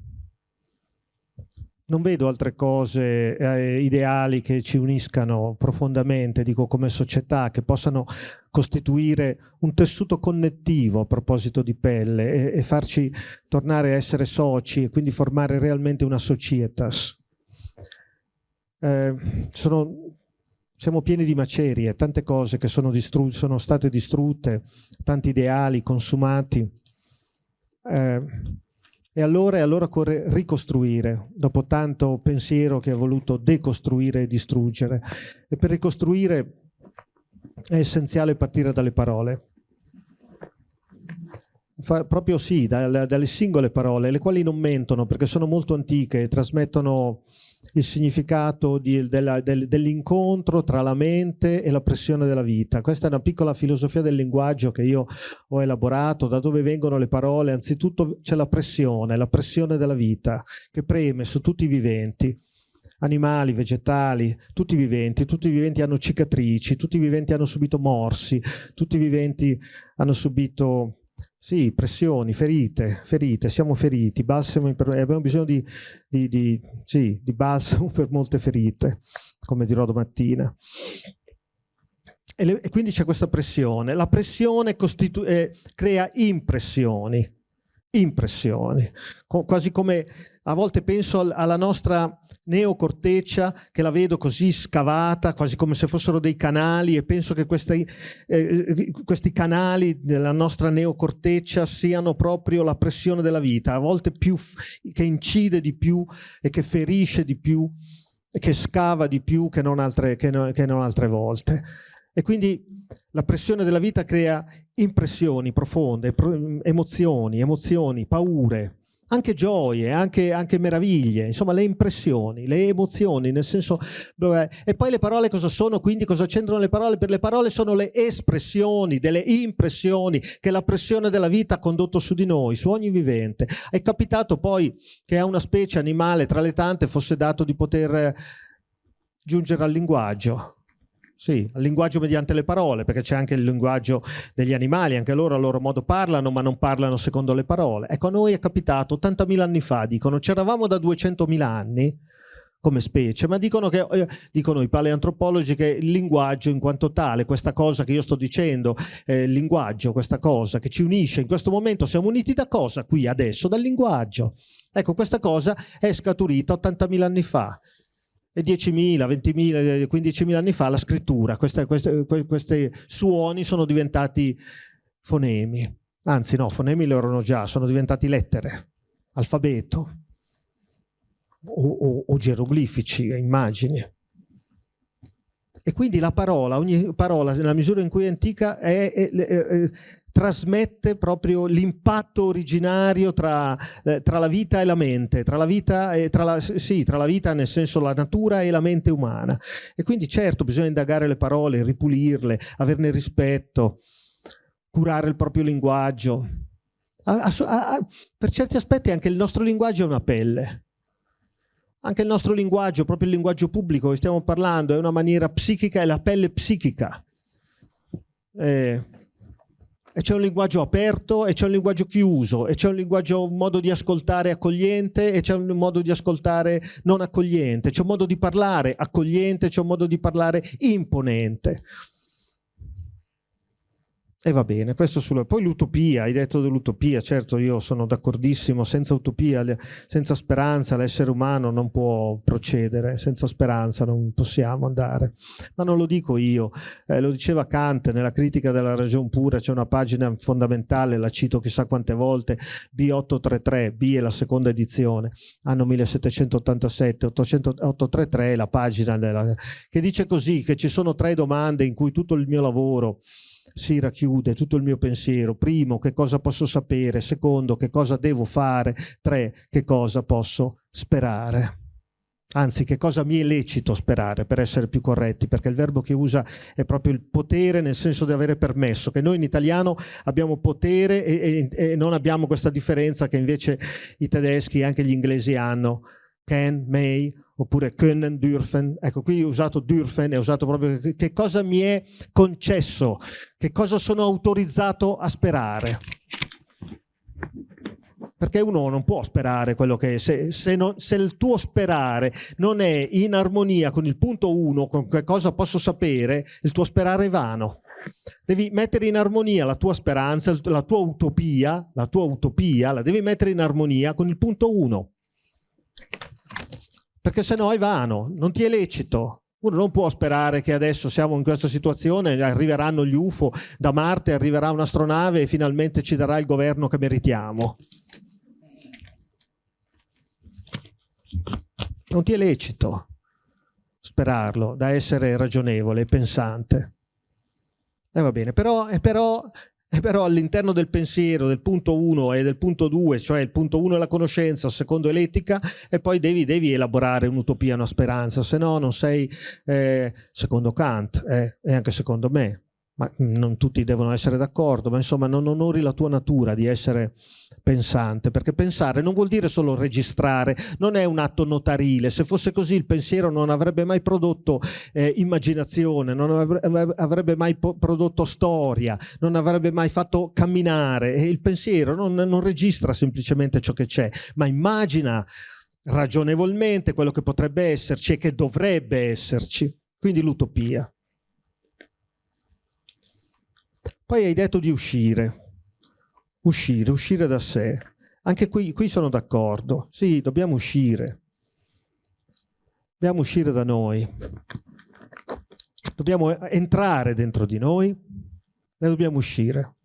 Non vedo altre cose eh, ideali che ci uniscano profondamente, dico come società, che possano costituire un tessuto connettivo a proposito di pelle e, e farci tornare a essere soci e quindi formare realmente una societas. Eh, sono, siamo pieni di macerie, tante cose che sono, sono state distrutte, tanti ideali consumati eh, e allora, e allora occorre ricostruire, dopo tanto pensiero che ha voluto decostruire e distruggere. E per ricostruire è essenziale partire dalle parole. Fa, proprio sì, dalle, dalle singole parole, le quali non mentono perché sono molto antiche e trasmettono il significato di, del, dell'incontro tra la mente e la pressione della vita. Questa è una piccola filosofia del linguaggio che io ho elaborato, da dove vengono le parole. Anzitutto c'è la pressione, la pressione della vita che preme su tutti i viventi animali, vegetali, tutti i viventi, tutti i viventi hanno cicatrici, tutti i viventi hanno subito morsi, tutti i viventi hanno subito sì, pressioni, ferite, ferite, siamo feriti, balsamo abbiamo bisogno di, di, di, sì, di balsamo [laughs] per molte ferite, come dirò domattina. E, le, e quindi c'è questa pressione. La pressione eh, crea impressioni, impressioni, quasi come a volte penso alla nostra neocorteccia che la vedo così scavata, quasi come se fossero dei canali e penso che questi, eh, questi canali della nostra neocorteccia siano proprio la pressione della vita, a volte più, che incide di più e che ferisce di più e che scava di più che non altre, che non, che non altre volte. E quindi la pressione della vita crea impressioni profonde, emozioni, emozioni, paure, anche gioie, anche, anche, meraviglie, insomma le impressioni, le emozioni, nel senso... E poi le parole cosa sono? Quindi cosa c'entrano le parole? Per le parole sono le espressioni, delle impressioni che la pressione della vita ha condotto su di noi, su ogni vivente. È capitato poi che a una specie animale tra le tante fosse dato di poter giungere al linguaggio, sì, al linguaggio mediante le parole, perché c'è anche il linguaggio degli animali, anche loro a loro modo parlano, ma non parlano secondo le parole. Ecco, a noi è capitato 80.000 anni fa, dicono, c'eravamo da 200.000 anni come specie, ma dicono, che, eh, dicono i paleantropologi che il linguaggio in quanto tale, questa cosa che io sto dicendo, eh, il linguaggio, questa cosa che ci unisce, in questo momento siamo uniti da cosa? Qui adesso, dal linguaggio. Ecco, questa cosa è scaturita 80.000 anni fa e 10.000, 20.000, 15.000 anni fa la scrittura, questi suoni sono diventati fonemi, anzi no, fonemi lo erano già, sono diventati lettere, alfabeto o, o, o geroglifici, immagini. E quindi la parola, ogni parola, nella misura in cui è antica, è, è, è, trasmette proprio l'impatto originario tra, eh, tra, la vita e la mente, tra la vita, e, tra, la, sì, tra la vita nel senso la natura e la mente umana. E quindi certo bisogna indagare le parole, ripulirle, averne rispetto, curare il proprio linguaggio. A, a, a, per certi aspetti anche il nostro linguaggio è una pelle. Anche il nostro linguaggio, proprio il linguaggio pubblico che stiamo parlando, è una maniera psichica, è la pelle psichica. Eh, e c'è un linguaggio aperto e c'è un linguaggio chiuso e c'è un linguaggio, un modo di ascoltare accogliente e c'è un modo di ascoltare non accogliente, c'è un modo di parlare accogliente, c'è un modo di parlare imponente. E va bene, questo sulla... Poi l'utopia, hai detto dell'utopia, certo io sono d'accordissimo, senza utopia, senza speranza l'essere umano non può procedere, senza speranza non possiamo andare. Ma non lo dico io, eh, lo diceva Kant nella critica della ragion pura, c'è una pagina fondamentale, la cito chissà quante volte, B833, B è la seconda edizione, anno 1787, 833 è la pagina della... che dice così, che ci sono tre domande in cui tutto il mio lavoro si racchiude tutto il mio pensiero. Primo, che cosa posso sapere? Secondo, che cosa devo fare? Tre, che cosa posso sperare? Anzi, che cosa mi è lecito sperare, per essere più corretti, perché il verbo che usa è proprio il potere nel senso di avere permesso, che noi in italiano abbiamo potere e, e, e non abbiamo questa differenza che invece i tedeschi e anche gli inglesi hanno, can, may, oppure können, dürfen. Ecco, qui ho usato dürfen, è usato proprio che cosa mi è concesso, che cosa sono autorizzato a sperare. Perché uno non può sperare quello che è, se, se, non, se il tuo sperare non è in armonia con il punto 1, con che cosa posso sapere, il tuo sperare è vano. Devi mettere in armonia la tua speranza, la tua utopia, la tua utopia, la devi mettere in armonia con il punto 1 perché se no è vano, non ti è lecito. Uno non può sperare che adesso siamo in questa situazione, arriveranno gli UFO da Marte, arriverà un'astronave e finalmente ci darà il governo che meritiamo. Non ti è lecito sperarlo, da essere ragionevole e pensante. E eh, va bene, però, però e però all'interno del pensiero del punto 1 e del punto 2, cioè il punto 1 è la conoscenza, il secondo è l'etica, e poi devi, devi, elaborare un'utopia, una speranza, se no non sei, eh, secondo Kant eh, e anche secondo me, ma non tutti devono essere d'accordo, ma insomma non onori la tua natura di essere pensante, perché pensare non vuol dire solo registrare, non è un atto notarile, se fosse così il pensiero non avrebbe mai prodotto eh, immaginazione, non avrebbe mai prodotto storia, non avrebbe mai fatto camminare, e il pensiero non, non registra semplicemente ciò che c'è, ma immagina ragionevolmente quello che potrebbe esserci e che dovrebbe esserci, quindi l'utopia. Poi hai detto di uscire, uscire, uscire da sé. Anche qui, qui sono d'accordo. Sì, dobbiamo uscire. Dobbiamo uscire da noi. Dobbiamo entrare dentro di noi e dobbiamo uscire.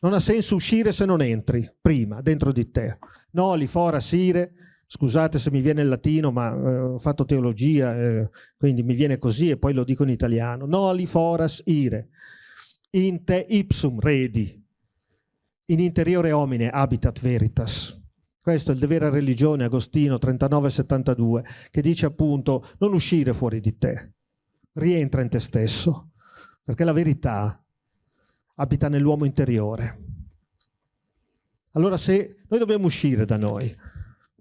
Non ha senso uscire se non entri prima, dentro di te. Noli, fora, sire. Scusate se mi viene il latino, ma eh, ho fatto teologia, eh, quindi mi viene così e poi lo dico in italiano. Noli, foras, ire in te ipsum redi, in interiore homine habitat veritas. Questo è il devere a religione, Agostino 39-72, che dice appunto non uscire fuori di te, rientra in te stesso, perché la verità abita nell'uomo interiore. Allora se noi dobbiamo uscire da noi,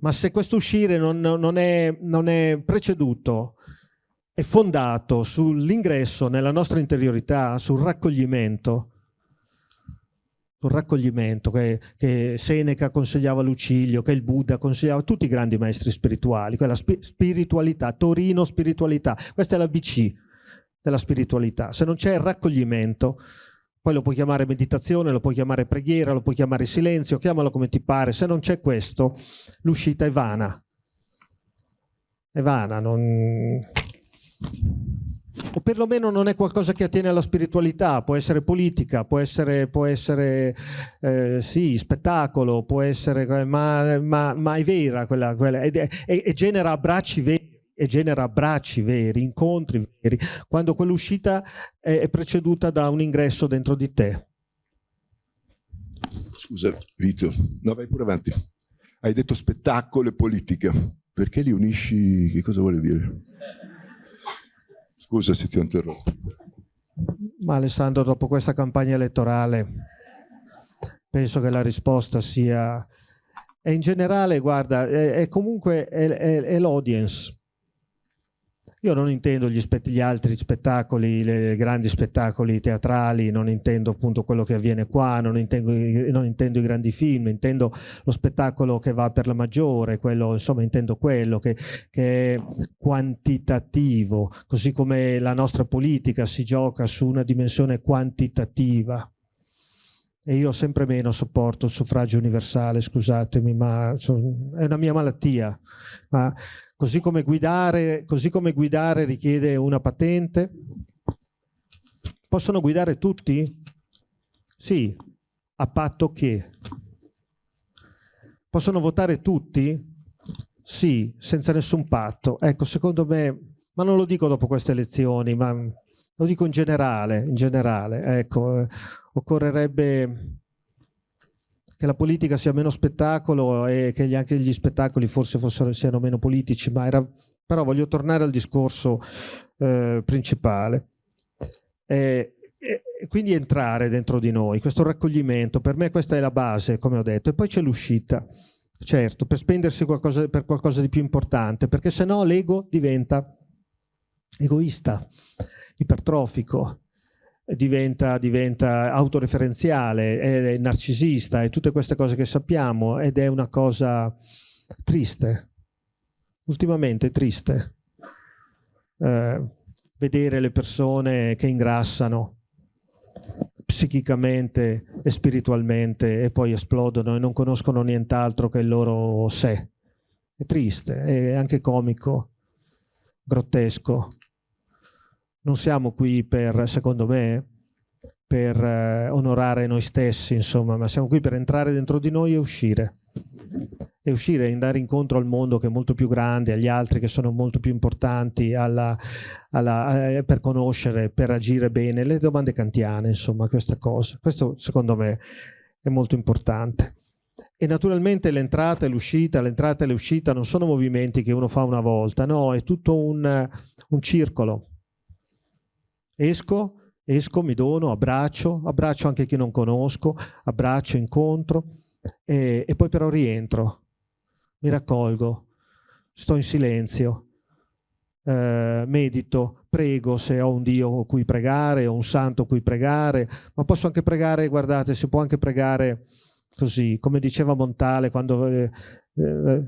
ma se questo uscire non, non, è, non è preceduto è fondato sull'ingresso nella nostra interiorità, sul raccoglimento, sul raccoglimento che, che, Seneca consigliava a Lucilio, che il Buddha consigliava a tutti i grandi maestri spirituali, quella spi spiritualità, Torino spiritualità, questa è la BC della spiritualità. Se non c'è il raccoglimento, poi lo puoi chiamare meditazione, lo puoi chiamare preghiera, lo puoi chiamare silenzio, chiamalo come ti pare, se non c'è questo, l'uscita è vana. È vana, non o perlomeno non è qualcosa che attiene alla spiritualità, può essere politica, può essere, può essere eh, sì, spettacolo, può essere, ma, ma, ma è vera quella, quella e, e, e, genera abbracci veri, e genera abbracci veri, incontri veri, quando quell'uscita è, preceduta da un ingresso dentro di te. Scusa Vito, no vai pure avanti. Hai detto spettacolo e politica, perché li unisci, che cosa vuole dire? Scusa se ti ho interrotto. Ma Alessandro, dopo questa campagna elettorale, penso che la risposta sia... E in generale, guarda, è, è comunque l'audience io non intendo gli, gli, altri spettacoli, i grandi spettacoli teatrali, non intendo appunto quello che avviene qua, non intendo, non intendo, i grandi film, intendo lo spettacolo che va per la maggiore, quello, insomma intendo quello che, che è quantitativo, così come la nostra politica si gioca su una dimensione quantitativa e io sempre meno sopporto il suffragio universale, scusatemi, ma è una mia malattia. Ma Così come, guidare, così come guidare richiede una patente. Possono guidare tutti? Sì, a patto che. Possono votare tutti? Sì, senza nessun patto. Ecco, secondo me, ma non lo dico dopo queste elezioni, ma lo dico in generale, in generale. Ecco, eh, occorrerebbe che la politica sia meno spettacolo e che anche gli spettacoli forse fossero, siano meno politici, ma era, però voglio tornare al discorso eh, principale. E, e quindi entrare dentro di noi, questo raccoglimento, per me questa è la base, come ho detto, e poi c'è l'uscita, certo, per spendersi qualcosa, per qualcosa di più importante, perché se no l'ego diventa egoista, ipertrofico, diventa, diventa autoreferenziale, è, narcisista e tutte queste cose che sappiamo ed è una cosa triste, ultimamente triste, eh, vedere le persone che ingrassano psichicamente e spiritualmente e poi esplodono e non conoscono nient'altro che il loro sé. È triste, è anche comico, grottesco non siamo qui per, secondo me, per eh, onorare noi stessi, insomma, ma siamo qui per entrare dentro di noi e uscire. E uscire e andare incontro al mondo che è molto più grande, agli altri che sono molto più importanti, alla, alla, eh, per conoscere, per agire bene, le domande kantiane, insomma, questa cosa. Questo secondo me è molto importante. E naturalmente l'entrata e l'uscita, l'entrata e l'uscita non sono movimenti che uno fa una volta, no, è tutto un, un circolo Esco, esco, mi dono, abbraccio, abbraccio anche chi non conosco, abbraccio, incontro e, e poi però rientro, mi raccolgo, sto in silenzio, eh, medito, prego se ho un Dio cui pregare, o un santo cui pregare, ma posso anche pregare, guardate, si può anche pregare così, come diceva Montale quando eh, eh,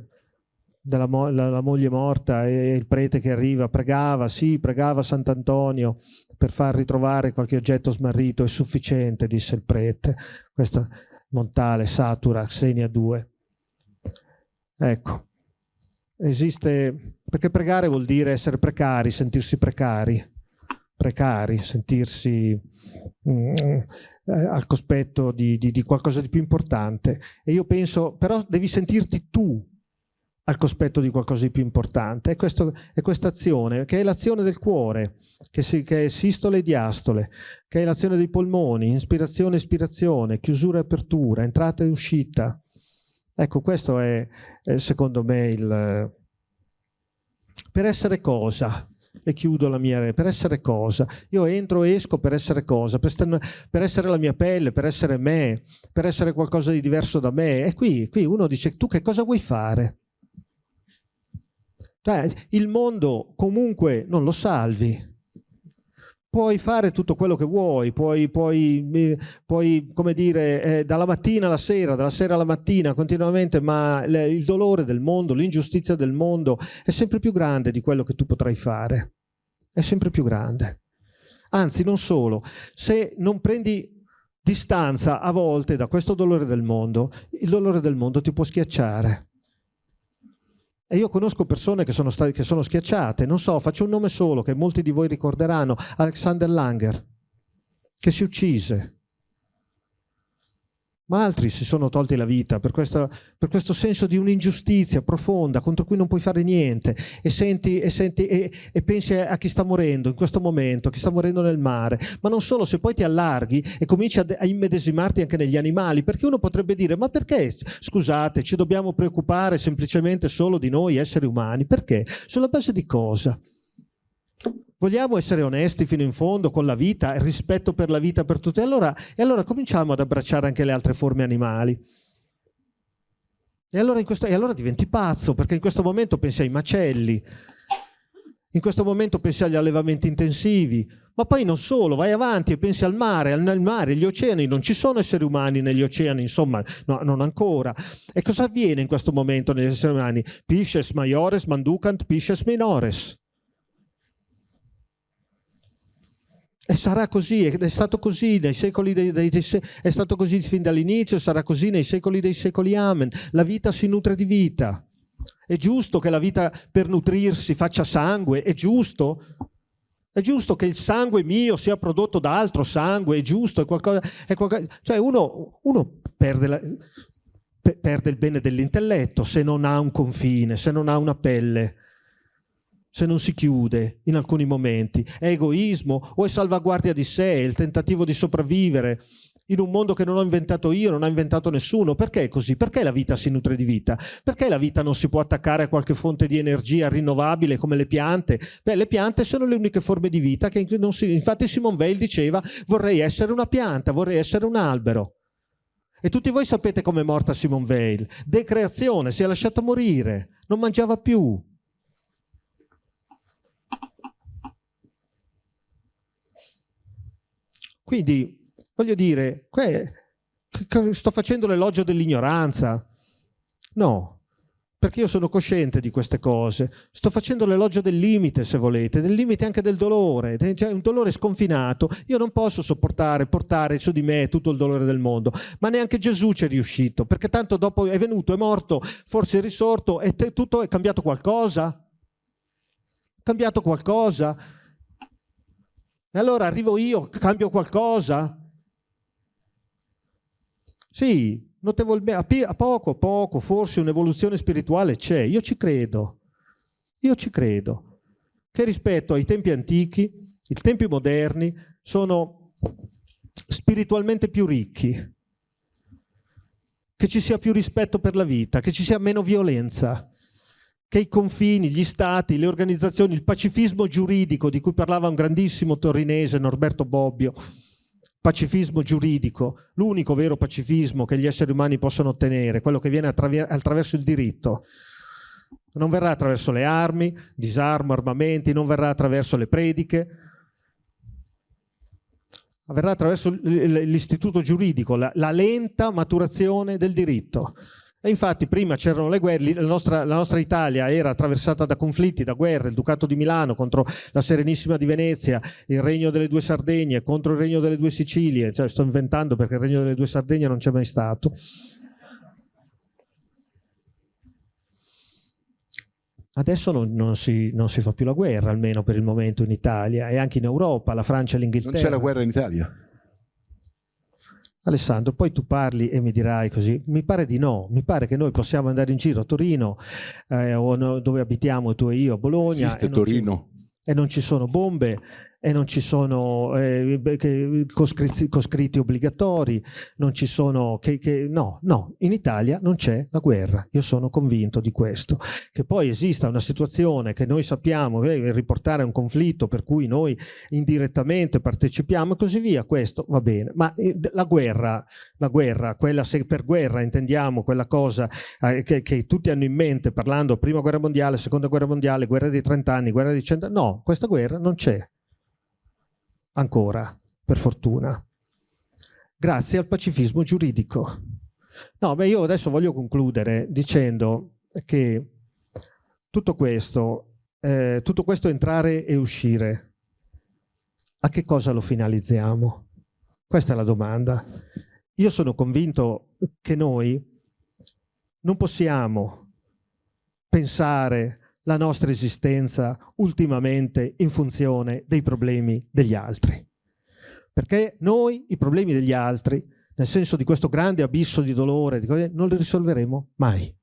della mo la, la, moglie morta e il prete che arriva, pregava, sì, pregava Sant'Antonio per far ritrovare qualche oggetto smarrito, è sufficiente, disse il prete. Questo Montale, Satura, Xenia 2. Ecco, esiste, perché pregare vuol dire essere precari, sentirsi precari, precari, sentirsi mm, al cospetto di, di, di qualcosa di più importante. E io penso, però devi sentirti tu al cospetto di qualcosa di più importante. È, questa azione, che è l'azione del cuore, che, si, che, è sistole e diastole, che è l'azione dei polmoni, ispirazione e espirazione, chiusura e apertura, entrata e uscita, Ecco, questo è, è secondo me il... Per essere cosa? E chiudo la mia... Per essere cosa? Io entro e esco per essere cosa? Per, per, essere la mia pelle, per essere me, per essere qualcosa di diverso da me. E qui, qui uno dice, tu che cosa vuoi fare? Cioè, il mondo comunque non lo salvi puoi fare tutto quello che vuoi, puoi, puoi, puoi come dire, eh, dalla mattina alla sera, dalla sera alla mattina, continuamente, ma il dolore del mondo, l'ingiustizia del mondo è sempre più grande di quello che tu potrai fare. È sempre più grande. Anzi, non solo, se non prendi distanza a volte da questo dolore del mondo, il dolore del mondo ti può schiacciare. E io conosco persone che sono, che sono schiacciate, non so, faccio un nome solo che molti di voi ricorderanno, Alexander Langer, che si uccise. Ma altri si sono tolti la vita per, questa, per questo senso di un'ingiustizia profonda contro cui non puoi fare niente e, senti, e, senti, e, e, pensi a chi sta morendo in questo momento, chi sta morendo nel mare. Ma non solo, se poi ti allarghi e cominci a, a immedesimarti anche negli animali, perché uno potrebbe dire, ma perché, scusate, ci dobbiamo preoccupare semplicemente solo di noi esseri umani? Perché? Sulla base di cosa? Vogliamo essere onesti fino in fondo con la vita, il rispetto per la vita per tutti. Allora, e allora cominciamo ad abbracciare anche le altre forme animali. E allora, questo, e allora diventi pazzo, perché in questo momento pensi ai macelli, in questo momento pensi agli allevamenti intensivi, ma poi non solo, vai avanti e pensi al mare, nel mare, gli oceani, non ci sono esseri umani negli oceani, insomma, no, non ancora. E cosa avviene in questo momento negli esseri umani? Pisces maiores manducant pisces minores. E sarà così, è stato così nei secoli dei, dei, è stato così fin dall'inizio, sarà così nei secoli dei secoli, amen. La vita si nutre di vita. È giusto che la vita per nutrirsi faccia sangue, è giusto? È giusto che il sangue mio sia prodotto da altro sangue, è giusto, è qualcosa... È qualcosa cioè uno, uno perde, la, perde il bene dell'intelletto se non ha un confine, se non ha una pelle se non si chiude in alcuni momenti? È egoismo o è salvaguardia di sé, è il tentativo di sopravvivere in un mondo che non ho inventato io, non ha inventato nessuno? Perché è così? Perché la vita si nutre di vita? Perché la vita non si può attaccare a qualche fonte di energia rinnovabile come le piante? Beh, le piante sono le uniche forme di vita che non si... Infatti Simone Weil diceva vorrei essere una pianta, vorrei essere un albero. E tutti voi sapete com'è morta Simone Weil. Decreazione, si è lasciata morire, non mangiava più, Quindi, voglio dire, sto facendo l'elogio dell'ignoranza? No, perché io sono cosciente di queste cose. Sto facendo l'elogio del limite, se volete, del limite anche del dolore, cioè un dolore sconfinato. Io non posso sopportare, portare su di me tutto il dolore del mondo, ma neanche Gesù ci è riuscito, perché tanto dopo è venuto, è morto, forse è risorto e tutto è cambiato qualcosa? Cambiato qualcosa? E allora arrivo io, cambio qualcosa? Sì, notevolmente, a poco a poco, forse un'evoluzione spirituale c'è, io ci credo, io ci credo, che rispetto ai tempi antichi, i tempi moderni sono spiritualmente più ricchi, che ci sia più rispetto per la vita, che ci sia meno violenza, che i confini, gli stati, le organizzazioni, il pacifismo giuridico di cui parlava un grandissimo torinese, Norberto Bobbio, pacifismo giuridico, l'unico vero pacifismo che gli esseri umani possono ottenere, quello che viene attraverso il diritto. Non verrà attraverso le armi, disarmo, armamenti, non verrà attraverso le prediche, verrà attraverso l'istituto giuridico, la, la lenta maturazione del diritto. E infatti prima c'erano le guerre, la nostra, la nostra, Italia era attraversata da conflitti, da guerre, il Ducato di Milano contro la Serenissima di Venezia, il Regno delle Due Sardegne contro il Regno delle Due Sicilie, cioè sto inventando perché il Regno delle Due Sardegne non c'è mai stato. Adesso non, non, si, non, si, fa più la guerra, almeno per il momento in Italia e anche in Europa, la Francia e l'Inghilterra. Non c'è la guerra in Italia? Alessandro, poi tu parli e mi dirai così, mi pare di no, mi pare che noi possiamo andare in giro a Torino eh, o no, dove abitiamo tu e io, a Bologna. Esiste e Torino. Ci, e non ci sono bombe e non ci sono eh, coscritti, coscritti, obbligatori, non ci sono... Che, che, no, no, in Italia non c'è la guerra, io sono convinto di questo. Che poi esista una situazione che noi sappiamo eh, riportare un conflitto per cui noi indirettamente partecipiamo e così via, questo va bene, ma eh, la guerra, la guerra, quella se per guerra intendiamo quella cosa eh, che, che tutti hanno in mente parlando prima guerra mondiale, seconda guerra mondiale, guerra dei 30 anni, guerra dei 100 anni, no, questa guerra non c'è ancora, per fortuna, grazie al pacifismo giuridico. No, beh, io adesso voglio concludere dicendo che tutto questo, eh, tutto questo entrare e uscire, a che cosa lo finalizziamo? Questa è la domanda. Io sono convinto che noi non possiamo pensare la nostra esistenza ultimamente in funzione dei problemi degli altri. Perché noi i problemi degli altri, nel senso di questo grande abisso di dolore, non li risolveremo mai.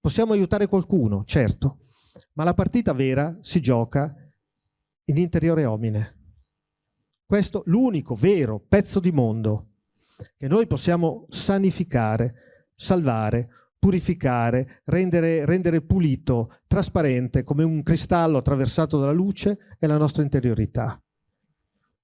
Possiamo aiutare qualcuno, certo, ma la partita vera si gioca in interiore omine. Questo l'unico vero pezzo di mondo che noi possiamo sanificare, salvare, purificare, rendere, rendere, pulito, trasparente, come un cristallo attraversato dalla luce, è la nostra interiorità.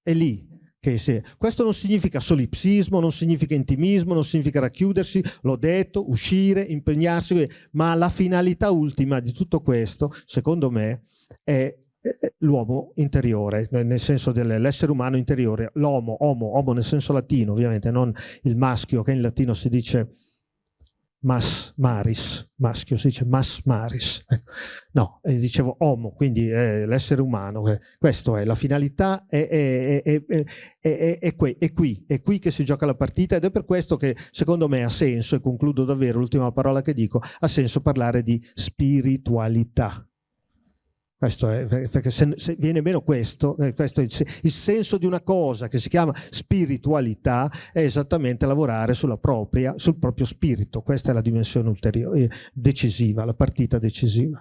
È lì che si... Questo non significa solipsismo, non significa intimismo, non significa racchiudersi, l'ho detto, uscire, impegnarsi, ma la finalità ultima di tutto questo, secondo me, è l'uomo interiore, nel senso dell'essere umano interiore, l'homo, homo, homo nel senso latino ovviamente, non il maschio che in latino si dice mas maris, maschio, si dice mas maris. Ecco. No, eh, dicevo homo, quindi eh, l'essere umano. Eh, questo è, la finalità è, è, è, è, qui, è qui, è qui che si gioca la partita ed è per questo che secondo me ha senso, e concludo davvero l'ultima parola che dico, ha senso parlare di spiritualità. Questo è, perché se, se viene meno questo, eh, questo il, il, senso di una cosa che si chiama spiritualità è esattamente lavorare propria, sul proprio spirito. Questa è la dimensione ulteriore, eh, decisiva, la partita decisiva.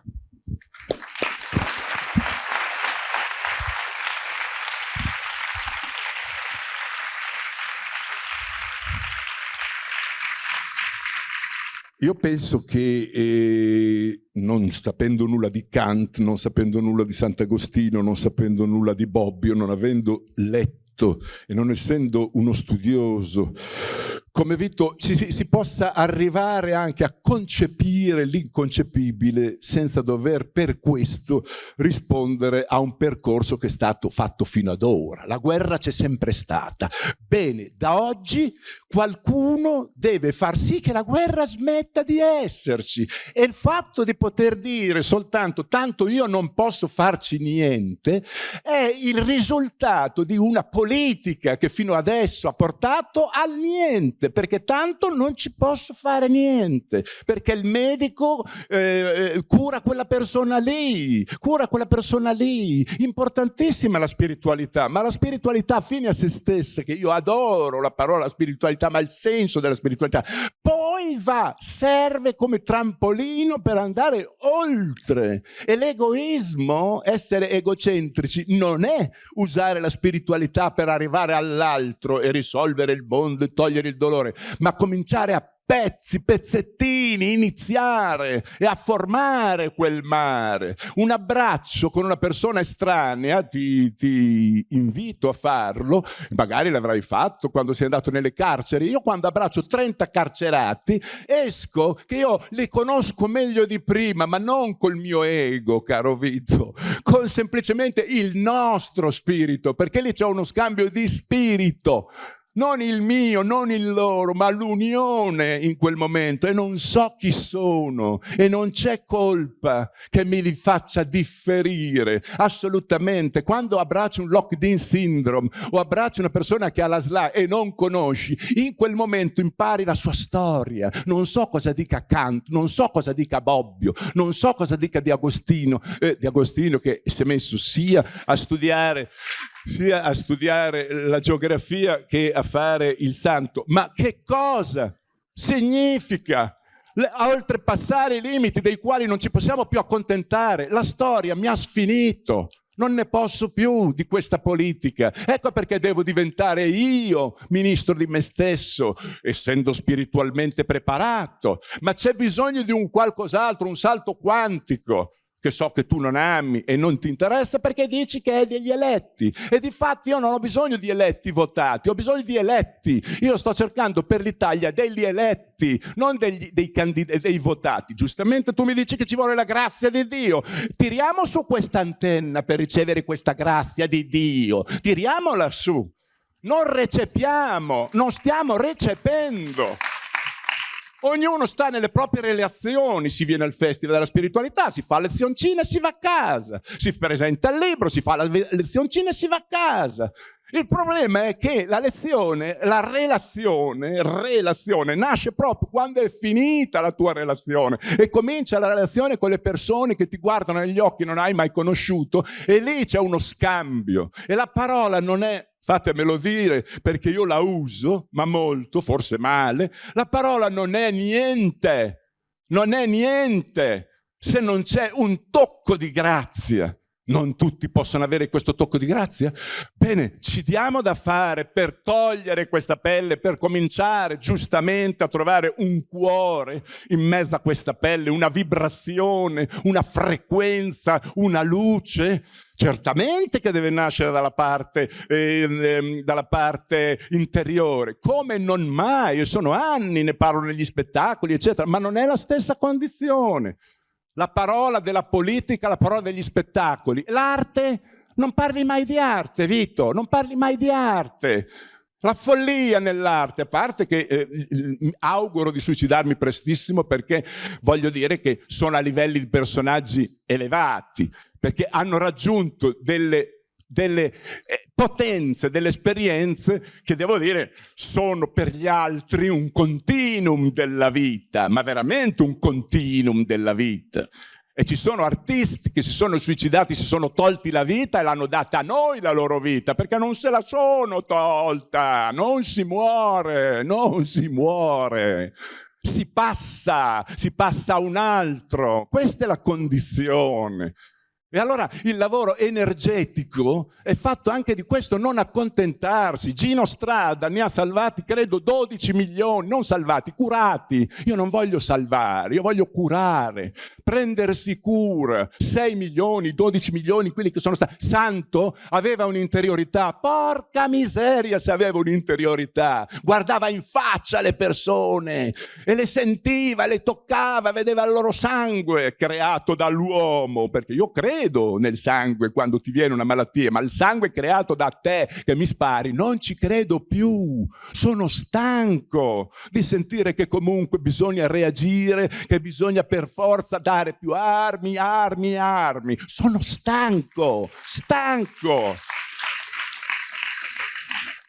Io penso che eh, non sapendo nulla di Kant, non sapendo nulla di Sant'Agostino, non sapendo nulla di Bobbio, non avendo letto e non essendo uno studioso come Vito ci, si possa arrivare anche a concepire l'inconcepibile senza dover per questo rispondere a un percorso che è stato fatto fino ad ora. La guerra c'è sempre stata. Bene, da oggi qualcuno deve far sì che la guerra smetta di esserci e il fatto di poter dire soltanto tanto io non posso farci niente è il risultato di una politica che fino adesso ha portato al niente perché tanto non ci posso fare niente, perché il medico eh, eh, cura quella persona lì, cura quella persona lì. Importantissima la spiritualità, ma la spiritualità fine a se stessa, che io adoro la parola spiritualità, ma il senso della spiritualità, poi va, serve come trampolino per andare oltre. E l'egoismo, essere egocentrici, non è usare la spiritualità per arrivare all'altro e risolvere il mondo e togliere il dolore, ma cominciare a pezzi, pezzettini, iniziare e a formare quel mare. Un abbraccio con una persona estranea, ti, ti invito a farlo, magari l'avrai fatto quando sei andato nelle carceri. Io quando abbraccio 30 carcerati esco che io li conosco meglio di prima, ma non col mio ego, caro Vito, con semplicemente il nostro spirito, perché lì c'è uno scambio di spirito non il mio, non il loro, ma l'unione in quel momento. E non so chi sono. E non c'è colpa che mi li faccia differire, assolutamente. Quando abbraccio un locked-in syndrome o abbraccio una persona che ha la SLA e non conosci, in quel momento impari la sua storia, non so cosa dica Kant, non so cosa dica Bobbio, non so cosa dica di Agostino, eh, di Agostino che si è messo sia a studiare sia a studiare la geografia che a fare il santo. Ma che cosa significa oltrepassare i limiti dei quali non ci possiamo più accontentare? La storia mi ha sfinito. Non ne posso più di questa politica. Ecco perché devo diventare io ministro di me stesso, essendo spiritualmente preparato. Ma c'è bisogno di un qualcos'altro, un salto quantico che so che tu non ami e non ti interessa perché dici che è degli eletti. E di fatti io non ho bisogno di eletti votati, ho bisogno di eletti. Io sto cercando per l'Italia degli eletti, non degli, dei, dei votati. Giustamente tu mi dici che ci vuole la grazia di Dio. Tiriamo su questa antenna per ricevere questa grazia di Dio. Tiriamola su. Non recepiamo, non stiamo recependo. Ognuno sta nelle proprie relazioni, si viene al festival della spiritualità, si fa lezioncina e si va a casa, si presenta il libro, si fa la lezioncina e si va a casa. Il problema è che la lezione, la relazione, relazione nasce proprio quando è finita la tua relazione e comincia la relazione con le persone che ti guardano negli occhi, non hai mai conosciuto e lì c'è uno scambio e la parola non è fatemelo dire perché io la uso, ma molto, forse male, la parola non è niente, non è niente se non c'è un tocco di grazia. Non tutti possono avere questo tocco di grazia? Bene, ci diamo da fare per togliere questa pelle, per cominciare giustamente a trovare un cuore in mezzo a questa pelle, una vibrazione, una frequenza, una luce. Certamente che deve nascere dalla parte, eh, dalla parte interiore, come non mai, sono anni, ne parlo negli spettacoli, eccetera, ma non è la stessa condizione la parola della politica, la parola degli spettacoli. L'arte, non parli mai di arte, Vito, non parli mai di arte. La follia nell'arte, a parte che eh, auguro di suicidarmi prestissimo perché voglio dire che sono a livelli di personaggi elevati, perché hanno raggiunto delle delle eh, potenze, delle esperienze che devo dire sono per gli altri un continuum della vita, ma veramente un continuum della vita. E ci sono artisti che si sono suicidati, si sono tolti la vita e l'hanno data a noi la loro vita, perché non se la sono tolta, non si muore, non si muore si passa, si passa a un altro. Questa è la condizione. E allora il lavoro energetico è fatto anche di questo, non accontentarsi. Gino Strada ne ha salvati, credo, 12 milioni, non salvati, curati. Io non voglio salvare, io voglio curare, prendersi cura. 6 milioni, 12 milioni, quelli che sono stati. Santo aveva un'interiorità, porca miseria se aveva un'interiorità. Guardava in faccia le persone e le sentiva, le toccava, vedeva il loro sangue creato dall'uomo, perché io credo credo nel sangue quando ti viene una malattia, ma il sangue creato da te che mi spari, non ci credo più. Sono stanco di sentire che comunque bisogna reagire, che bisogna per forza dare più armi, armi, armi. Sono stanco, stanco.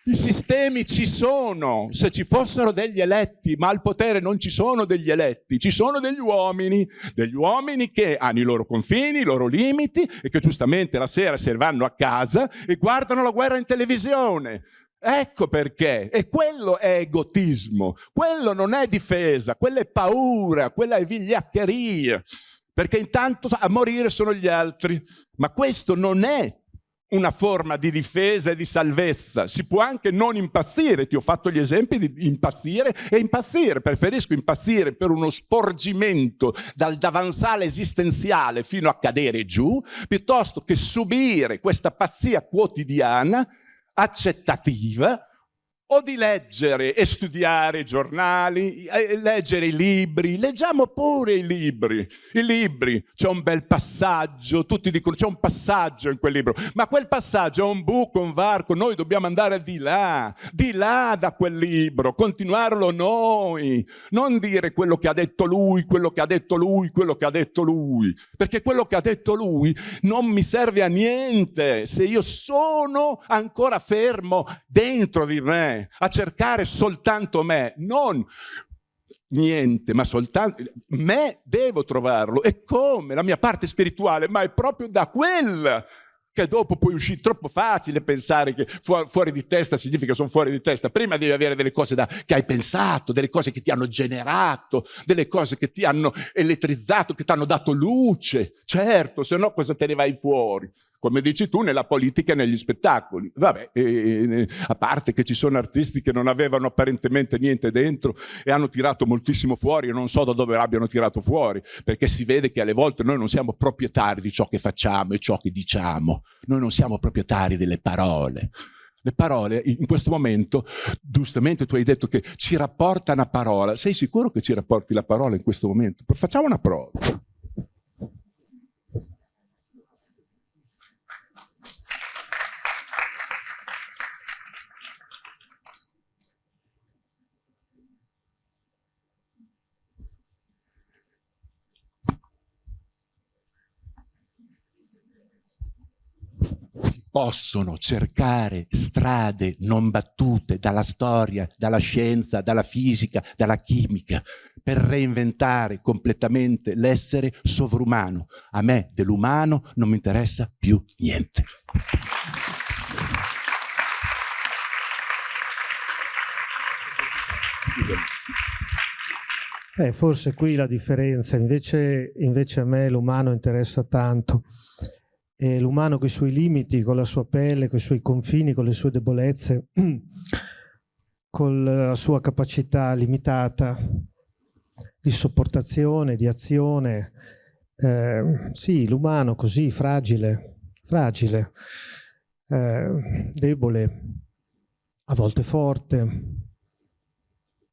I sistemi ci sono, se ci fossero degli eletti, ma al potere non ci sono degli eletti, ci sono degli uomini, degli uomini che hanno i loro confini, i loro limiti e che giustamente la sera se vanno a casa e guardano la guerra in televisione. Ecco perché, e quello è egotismo, quello non è difesa, quella è paura, quella è vigliaccheria, perché intanto a morire sono gli altri, ma questo non è una forma di difesa e di salvezza. Si può anche non impazzire, ti ho fatto gli esempi di impazzire e impazzire. Preferisco impazzire per uno sporgimento dal davanzale esistenziale fino a cadere giù, piuttosto che subire questa pazzia quotidiana, accettativa, o di leggere e studiare i giornali, leggere i libri, leggiamo pure i libri, i libri, c'è un bel passaggio, tutti dicono c'è un passaggio in quel libro, ma quel passaggio è un buco, un varco, noi dobbiamo andare di là, di là da quel libro, continuarlo noi, non dire quello che ha detto lui, quello che ha detto lui, quello che ha detto lui, perché quello che ha detto lui non mi serve a niente se io sono ancora fermo dentro di me a cercare soltanto me, non niente, ma soltanto me devo trovarlo. E come? La mia parte spirituale, ma è proprio da quella che dopo puoi uscire troppo facile pensare che fu fuori di testa significa sono fuori di testa. Prima devi avere delle cose da, che hai pensato, delle cose che ti hanno generato, delle cose che ti hanno elettrizzato, che ti hanno dato luce. Certo, se no cosa te ne vai fuori? come dici tu, nella politica e negli spettacoli. Vabbè, eh, a parte che ci sono artisti che non avevano apparentemente niente dentro e hanno tirato moltissimo fuori e non so da dove abbiano tirato fuori, perché si vede che alle volte noi non siamo proprietari di ciò che facciamo e ciò che diciamo, noi non siamo proprietari delle parole. Le parole in questo momento, giustamente tu hai detto che ci rapporta una parola, sei sicuro che ci rapporti la parola in questo momento? Facciamo una prova. Possono cercare strade non battute dalla storia, dalla scienza, dalla fisica, dalla chimica, per reinventare completamente l'essere sovrumano. A me dell'umano non mi interessa più niente. Eh, forse qui la differenza, invece, invece a me l'umano interessa tanto e l'umano con i suoi limiti, con la sua pelle, con i suoi confini, con le sue debolezze, [clears throat] con la sua capacità limitata di sopportazione, di azione. Eh, sì, l'umano così, fragile, fragile, eh, debole, a volte forte.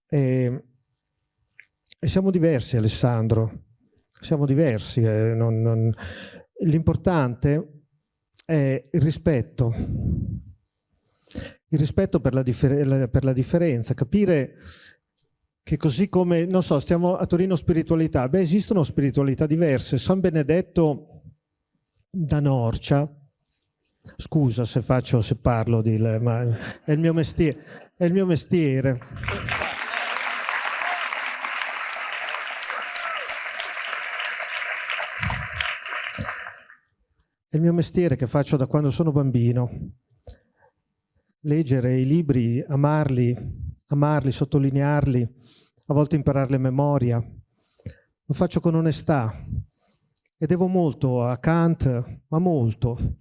E, e siamo diversi, Alessandro, siamo diversi. Eh, non, non, L'importante è il rispetto, il rispetto per la, per la, differenza, capire che così come, non so, stiamo a Torino spiritualità, beh esistono spiritualità diverse. San Benedetto da Norcia, scusa se faccio, se parlo di, ma è il mio mestiere. È il mio mestiere. È il mio mestiere che faccio da quando sono bambino. Leggere i libri, amarli, amarli, sottolinearli, a volte impararli a memoria. Lo faccio con onestà e devo molto a Kant, ma molto.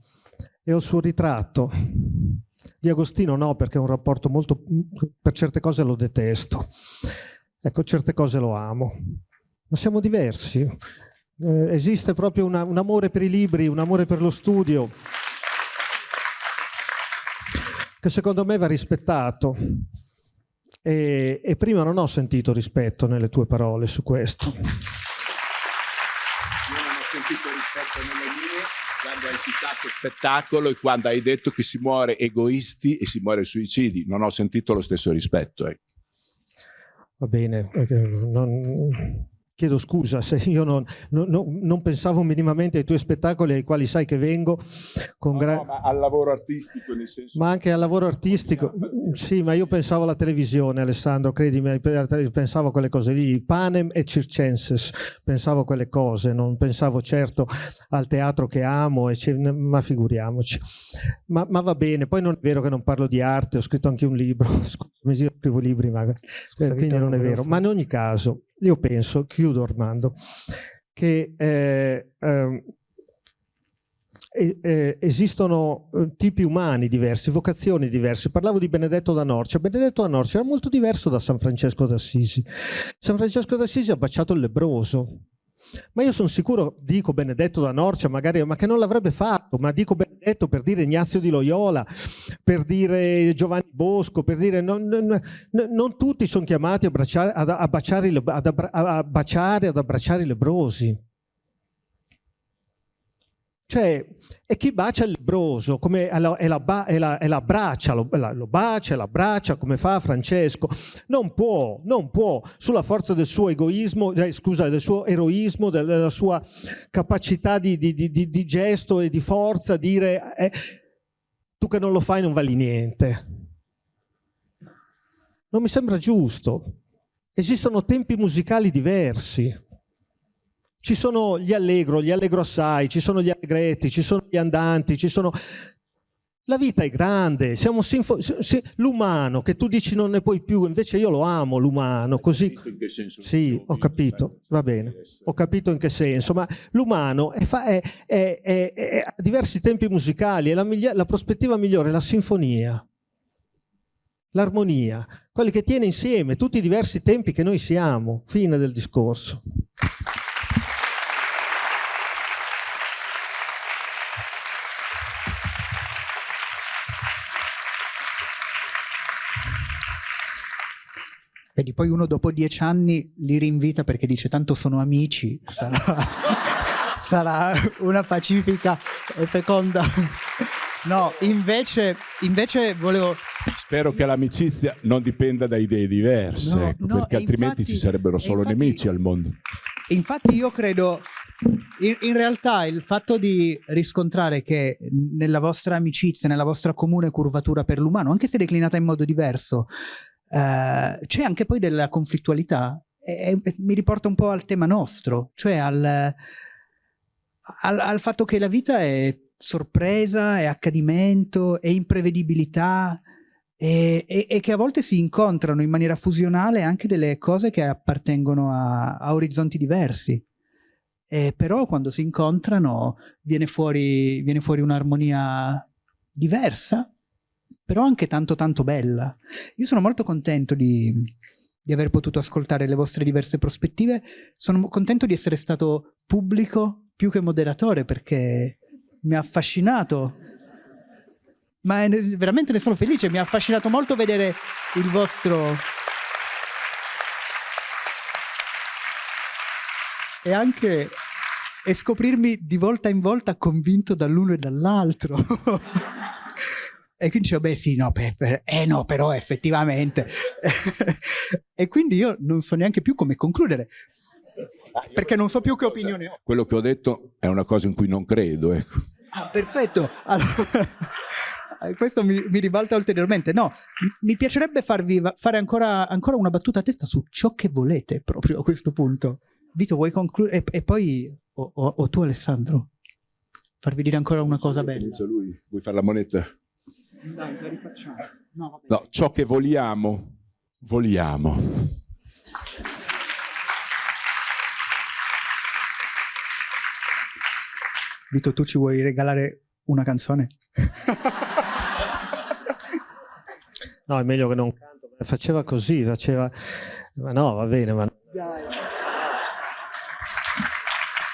E ho il suo ritratto. Di Agostino no, perché è un rapporto molto... per certe cose lo detesto. Ecco, certe cose lo amo. Ma siamo diversi eh, esiste proprio una, un amore per i libri, un amore per lo studio, che secondo me va rispettato. E, e prima non ho sentito rispetto nelle tue parole su questo. Io non ho sentito rispetto nelle mie quando hai citato spettacolo e quando hai detto che si muore egoisti e si muore suicidi. Non ho sentito lo stesso rispetto. Eh. Va bene, non, Chiedo scusa se io non, non, non, pensavo minimamente ai tuoi spettacoli ai quali sai che vengo. Con no, no, ma al lavoro artistico nel senso... Ma anche al lavoro artistico, sì, ma io pensavo alla televisione Alessandro, credimi, pensavo a quelle cose lì, Panem e Circenses, pensavo a quelle cose, non pensavo certo al teatro che amo, ma figuriamoci. Ma, ma, va bene, poi non è vero che non parlo di arte, ho scritto anche un libro, [laughs] scusami, io scrivo libri, ma, quindi non è vero, ma in ogni caso io penso, chiudo Armando, che eh, eh, eh, esistono eh, tipi umani diversi, vocazioni diverse. Parlavo di Benedetto da Norcia. Benedetto da Norcia era molto diverso da San Francesco d'Assisi. San Francesco d'Assisi ha baciato il lebroso, ma io sono sicuro, dico Benedetto da Norcia, magari, ma che non l'avrebbe fatto, ma dico Benedetto per dire Ignazio di Loyola, per dire Giovanni Bosco, per dire non, non, non tutti sono chiamati a, baciare, ad, a, baciare, ad, a baciare, ad abbracciare i lebrosi. Cioè, e chi bacia il lebroso, come è la, è la, è la, la braccia, lo, la, lo bacia, l'abbraccia, come fa Francesco, non può, non può, sulla forza del suo egoismo, eh, scusa, del suo eroismo, della sua capacità di, di, di, di gesto e di forza, dire eh, tu che non lo fai non vali niente. Non mi sembra giusto. Esistono tempi musicali diversi ci sono gli allegro, gli allegro assai, ci sono gli allegretti, ci sono gli andanti, ci sono... La vita è grande, siamo sinfo... l'umano che tu dici non ne puoi più, invece io lo amo l'umano, così... Sì, ho capito, va bene, ho capito in che senso, ma l'umano è, è, è, è, a diversi tempi musicali e la, la prospettiva migliore è la sinfonia, l'armonia, quelli che tiene insieme tutti i diversi tempi che noi siamo, fine del discorso. Vedi, poi uno dopo dieci anni li rinvita perché dice tanto sono amici, sarà, [laughs] sarà una pacifica e feconda. No, invece, invece volevo... Spero che l'amicizia non dipenda da idee diverse, no, ecco, no, perché altrimenti infatti, ci sarebbero solo infatti, nemici al mondo. Infatti io credo, in, in, realtà il fatto di riscontrare che nella vostra amicizia, nella vostra comune curvatura per l'umano, anche se declinata in modo diverso, eh, c'è anche poi della conflittualità e, e, mi riporta un po' al tema nostro, cioè al, al, al fatto che la vita è sorpresa, è accadimento, è imprevedibilità e, e, e, che a volte si incontrano in maniera fusionale anche delle cose che appartengono a, a orizzonti diversi. E però quando si incontrano viene fuori, viene fuori un'armonia diversa però anche tanto tanto bella. Io sono molto contento di, di aver potuto ascoltare le vostre diverse prospettive, sono contento di essere stato pubblico più che moderatore perché mi ha affascinato ma veramente ne sono felice, mi ha affascinato molto vedere il vostro... E anche e scoprirmi di volta in volta convinto dall'uno e dall'altro. [laughs] E quindi dicevo, beh sì, no, per, per, eh no, però effettivamente. [laughs] e quindi io non so neanche più come concludere, perché non so più che opinione ho. Quello che ho detto è una cosa in cui non credo, ecco. Ah, perfetto. Allora, [laughs] questo mi, mi, ribalta ulteriormente. No, mi piacerebbe farvi fare ancora, ancora, una battuta a testa su ciò che volete proprio a questo punto. Vito, vuoi concludere? E, e, poi, o, o, o, tu Alessandro, farvi dire ancora una cosa bella. Lui. Vuoi fare la moneta? Dai, la rifacciamo. No, no, ciò che vogliamo, vogliamo. Vito, tu ci vuoi regalare una canzone? no, è meglio che non canto. Faceva così, faceva... Ma no, va bene, ma... Dai.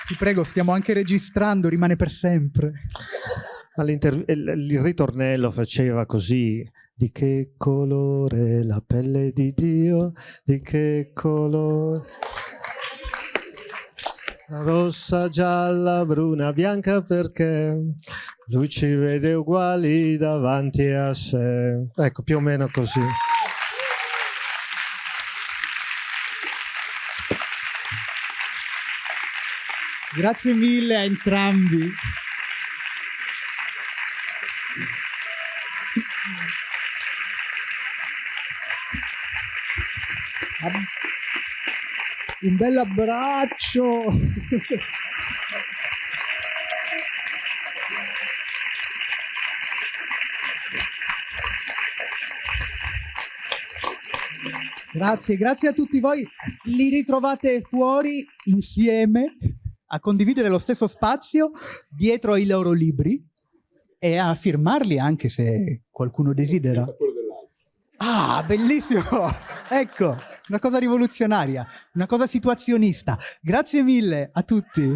Ti prego, stiamo anche registrando, rimane per sempre il ritornello faceva così di che colore la pelle di Dio? Di che colore rossa, gialla, bruna, bianca perché lui ci vede uguali davanti a sé. Ecco più o meno così. Grazie mille a entrambi. Un bel abbraccio! Grazie, grazie a tutti voi. Li ritrovate fuori insieme a condividere lo stesso spazio dietro ai loro libri e a firmarli anche se qualcuno desidera. Ah, bellissimo! Ecco, una cosa rivoluzionaria, una cosa situazionista. Grazie mille a tutti.